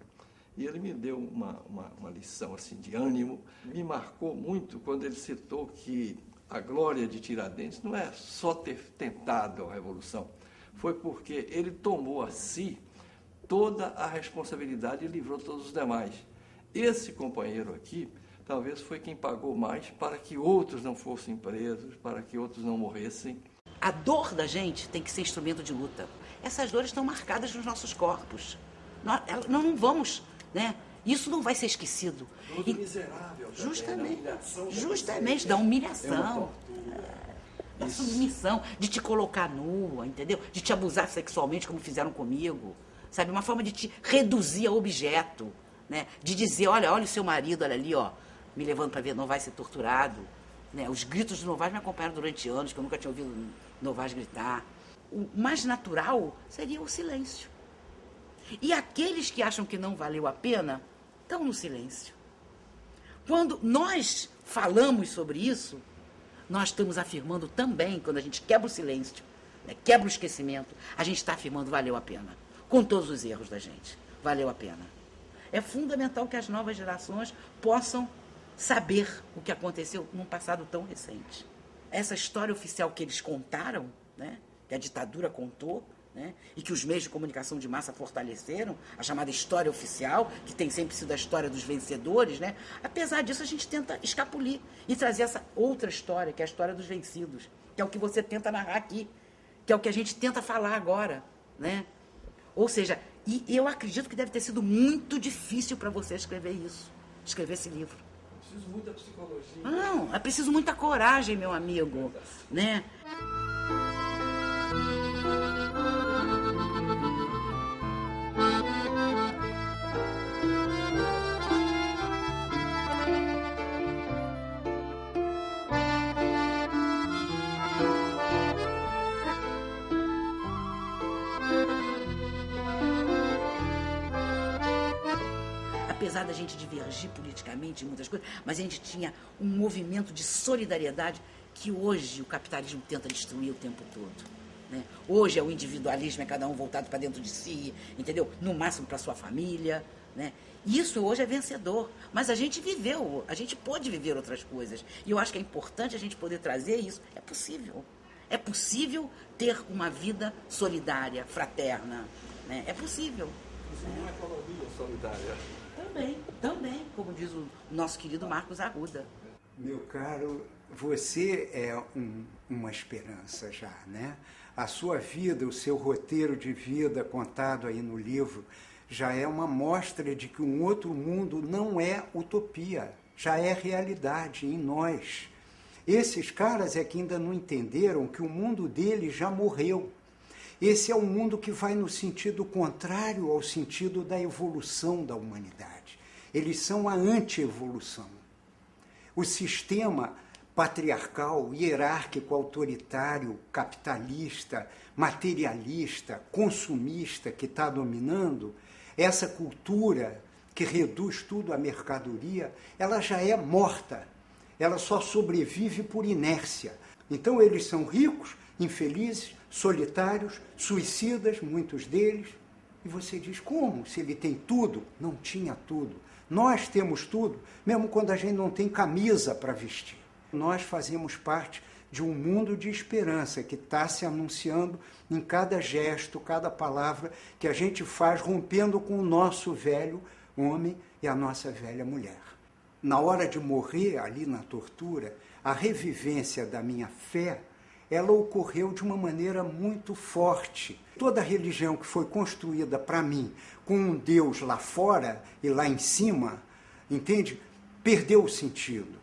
E ele me deu uma, uma, uma lição assim de ânimo, me marcou muito quando ele citou que a glória de Tiradentes não é só ter tentado a revolução, foi porque ele tomou a si toda a responsabilidade e livrou todos os demais. Esse companheiro aqui, talvez foi quem pagou mais para que outros não fossem presos, para que outros não morressem. A dor da gente tem que ser instrumento de luta. Essas dores estão marcadas nos nossos corpos. Nós não vamos, né? Isso não vai ser esquecido. e, miserável. Justamente. Da justamente, da humilhação. É da submissão, de te colocar nua, entendeu? De te abusar sexualmente, como fizeram comigo. Sabe? Uma forma de te reduzir a objeto. Né? De dizer, olha, olha o seu marido, olha ali, ó, me levando para ver, não vai ser torturado. Né? Os gritos do Novaes me acompanharam durante anos, que eu nunca tinha ouvido Novaes gritar. O mais natural seria o silêncio. E aqueles que acham que não valeu a pena, estão no silêncio. Quando nós falamos sobre isso, nós estamos afirmando também, quando a gente quebra o silêncio, né, quebra o esquecimento, a gente está afirmando valeu a pena. Com todos os erros da gente. Valeu a pena. É fundamental que as novas gerações possam saber o que aconteceu num passado tão recente. Essa história oficial que eles contaram, né, que a ditadura contou, né? e que os meios de comunicação de massa fortaleceram, a chamada história oficial, que tem sempre sido a história dos vencedores, né? apesar disso a gente tenta escapulir e trazer essa outra história, que é a história dos vencidos, que é o que você tenta narrar aqui, que é o que a gente tenta falar agora. Né? Ou seja, e eu acredito que deve ter sido muito difícil para você escrever isso, escrever esse livro. Preciso muita psicologia. Não, é preciso muita coragem, meu amigo. Né? Apesar da gente divergir politicamente em muitas coisas, mas a gente tinha um movimento de solidariedade que hoje o capitalismo tenta destruir o tempo todo. Né? Hoje é o individualismo, é cada um voltado para dentro de si, entendeu? No máximo para sua família. Né? Isso hoje é vencedor. Mas a gente viveu, a gente pode viver outras coisas. E eu acho que é importante a gente poder trazer isso. É possível. É possível ter uma vida solidária, fraterna. Né? É possível. Isso não é economia solidária. Também, também, como diz o nosso querido Marcos Arruda. Meu caro, você é um, uma esperança já, né? A sua vida, o seu roteiro de vida contado aí no livro, já é uma mostra de que um outro mundo não é utopia, já é realidade em nós. Esses caras é que ainda não entenderam que o mundo deles já morreu. Esse é um mundo que vai no sentido contrário ao sentido da evolução da humanidade. Eles são a anti-evolução. O sistema patriarcal, hierárquico, autoritário, capitalista, materialista, consumista que está dominando, essa cultura que reduz tudo à mercadoria, ela já é morta. Ela só sobrevive por inércia. Então eles são ricos, infelizes, solitários, suicidas, muitos deles. E você diz: como? Se ele tem tudo? Não tinha tudo. Nós temos tudo, mesmo quando a gente não tem camisa para vestir. Nós fazemos parte de um mundo de esperança que está se anunciando em cada gesto, cada palavra que a gente faz, rompendo com o nosso velho homem e a nossa velha mulher. Na hora de morrer, ali na tortura, a revivência da minha fé, ela ocorreu de uma maneira muito forte. Toda religião que foi construída para mim com um Deus lá fora e lá em cima, entende? Perdeu o sentido.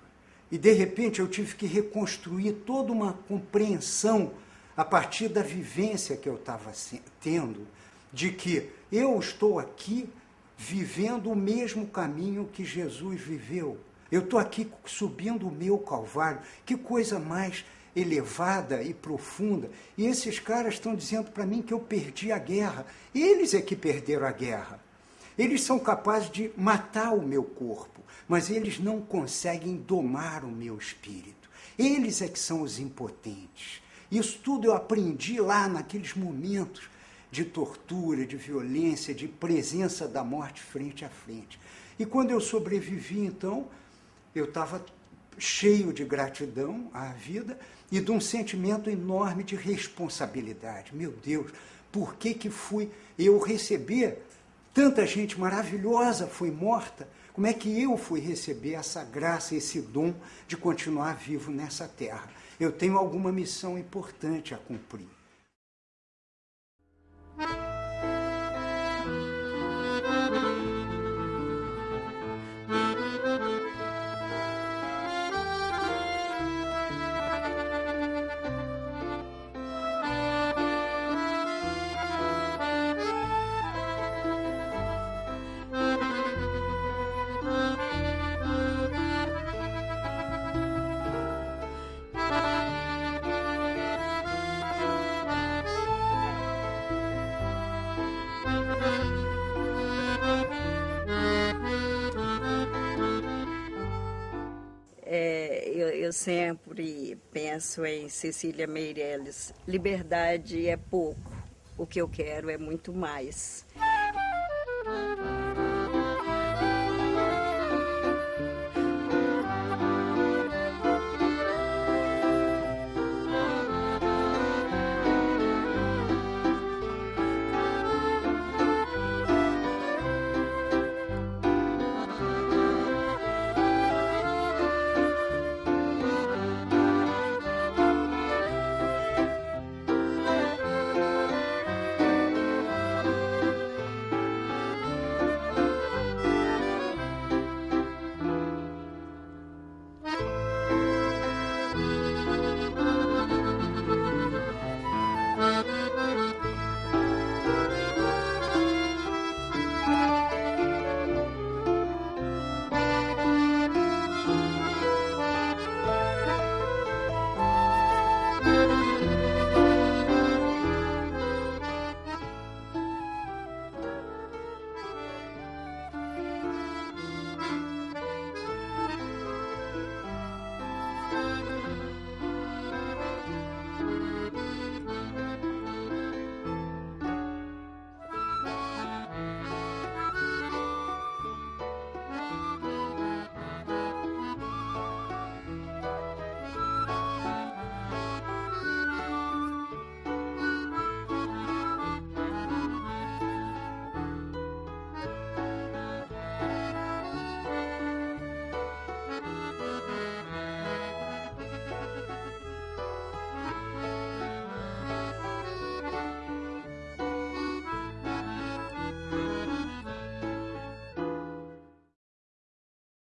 E de repente eu tive que reconstruir toda uma compreensão a partir da vivência que eu estava tendo, de que eu estou aqui vivendo o mesmo caminho que Jesus viveu. Eu estou aqui subindo o meu Calvário. Que coisa mais elevada e profunda. E esses caras estão dizendo para mim que eu perdi a guerra. Eles é que perderam a guerra. Eles são capazes de matar o meu corpo, mas eles não conseguem domar o meu espírito. Eles é que são os impotentes. Isso tudo eu aprendi lá naqueles momentos de tortura, de violência, de presença da morte frente a frente. E quando eu sobrevivi, então, eu estava cheio de gratidão à vida e de um sentimento enorme de responsabilidade. Meu Deus, por que que fui eu receber tanta gente maravilhosa foi morta? Como é que eu fui receber essa graça, esse dom de continuar vivo nessa terra? Eu tenho alguma missão importante a cumprir. Sempre penso em Cecília Meirelles. Liberdade é pouco, o que eu quero é muito mais.